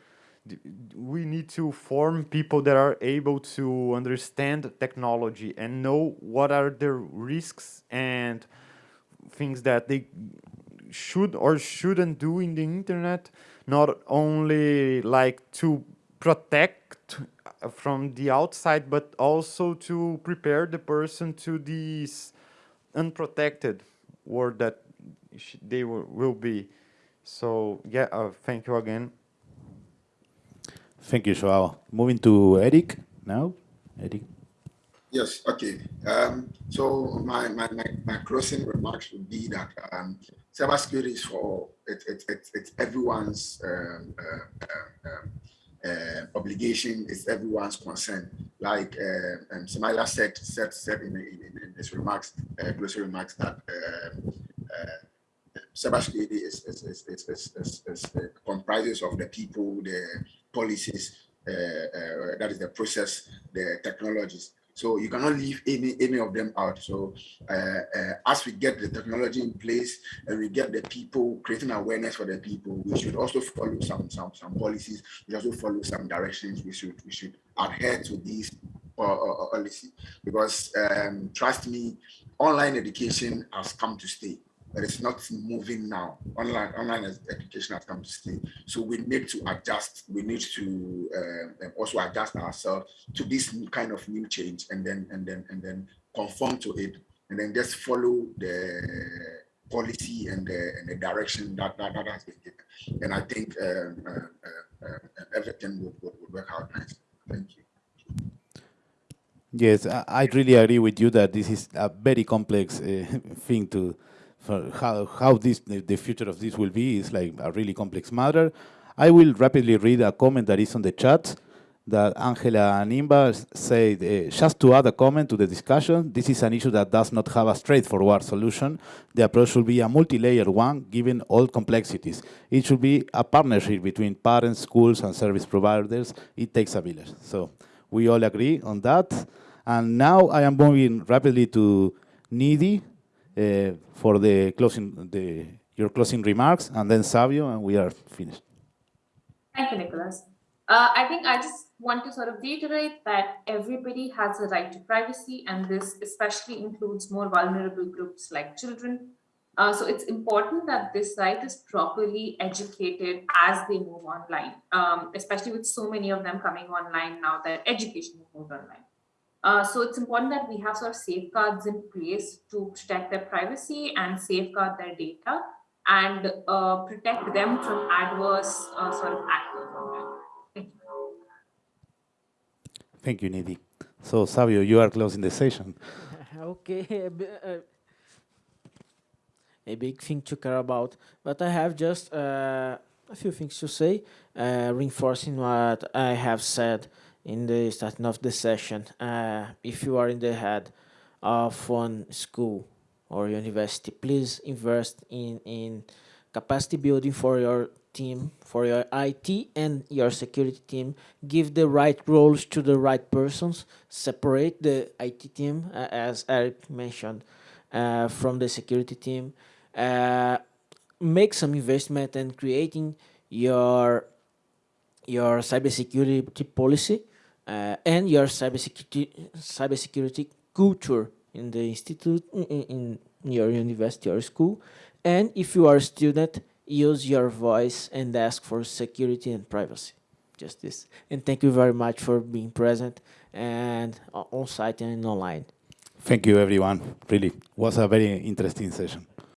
we need to form people that are able to understand technology and know what are the risks and things that they should or shouldn't do in the internet not only like to protect from the outside but also to prepare the person to this unprotected world that they will be so yeah uh, thank you again Thank you, Joao. Moving to Eric now. Eric. Yes, okay. Um, so my, my, my, my, closing remarks would be that um, cybersecurity is for it, it, it, it's everyone's um, uh, uh, uh, obligation, is everyone's concern. Like uh, um, Samaila said, said, said in, in, in his remarks, uh, remarks that um, uh, cybersecurity is, is, is, is, is, is, is comprises of the people, the policies, uh, uh, that is the process, the technologies. So you cannot leave any any of them out. So uh, uh, as we get the technology in place and we get the people creating awareness for the people, we should also follow some some some policies. We also follow some directions. We should we should adhere to these uh, uh, policy because um, trust me, online education has come to stay but it's not moving now. Online online education has come to stay. So we need to adjust. We need to uh, also adjust ourselves to this kind of new change, and then and then and then conform to it, and then just follow the policy and the, and the direction that, that that has been given. And I think um, uh, uh, everything would, would, would work out nicely. Thank you. Yes, I really agree with you that this is a very complex uh, thing to how, how this the, future of this will be is like a really complex matter. I will rapidly read a comment that is on the chat that Angela Nimba said, uh, just to add a comment to the discussion, this is an issue that does not have a straightforward solution. The approach should be a multi-layered one, given all complexities. It should be a partnership between parents, schools, and service providers. It takes a village. So we all agree on that. And now I am moving rapidly to Nidhi, uh, for the closing, the, your closing remarks, and then Savio, and we are finished. Thank you, Nicholas. Uh, I think I just want to sort of reiterate that everybody has a right to privacy, and this especially includes more vulnerable groups like children. Uh, so it's important that this right is properly educated as they move online, um, especially with so many of them coming online now that education is moved online. Uh, so it's important that we have sort of safeguards in place to protect their privacy and safeguard their data and uh, protect them from adverse uh, sort of actors Thank you. Thank you, Nidhi. So, Savio, you are closing the session. okay. Uh, a big thing to care about, but I have just uh, a few things to say, reinforcing what I have said in the starting of the session, uh, if you are in the head of one school or university, please invest in, in capacity building for your team, for your IT and your security team. Give the right roles to the right persons. Separate the IT team, uh, as Eric mentioned. uh, from the security team. Uh, make some investment in creating your your cybersecurity policy uh, and your cybersecurity cybersecurity culture in the institute in, in your university or school. And if you are a student, use your voice and ask for security and privacy. Just this. And thank you very much for being present and on site and online. Thank you, everyone. Really was a very interesting session.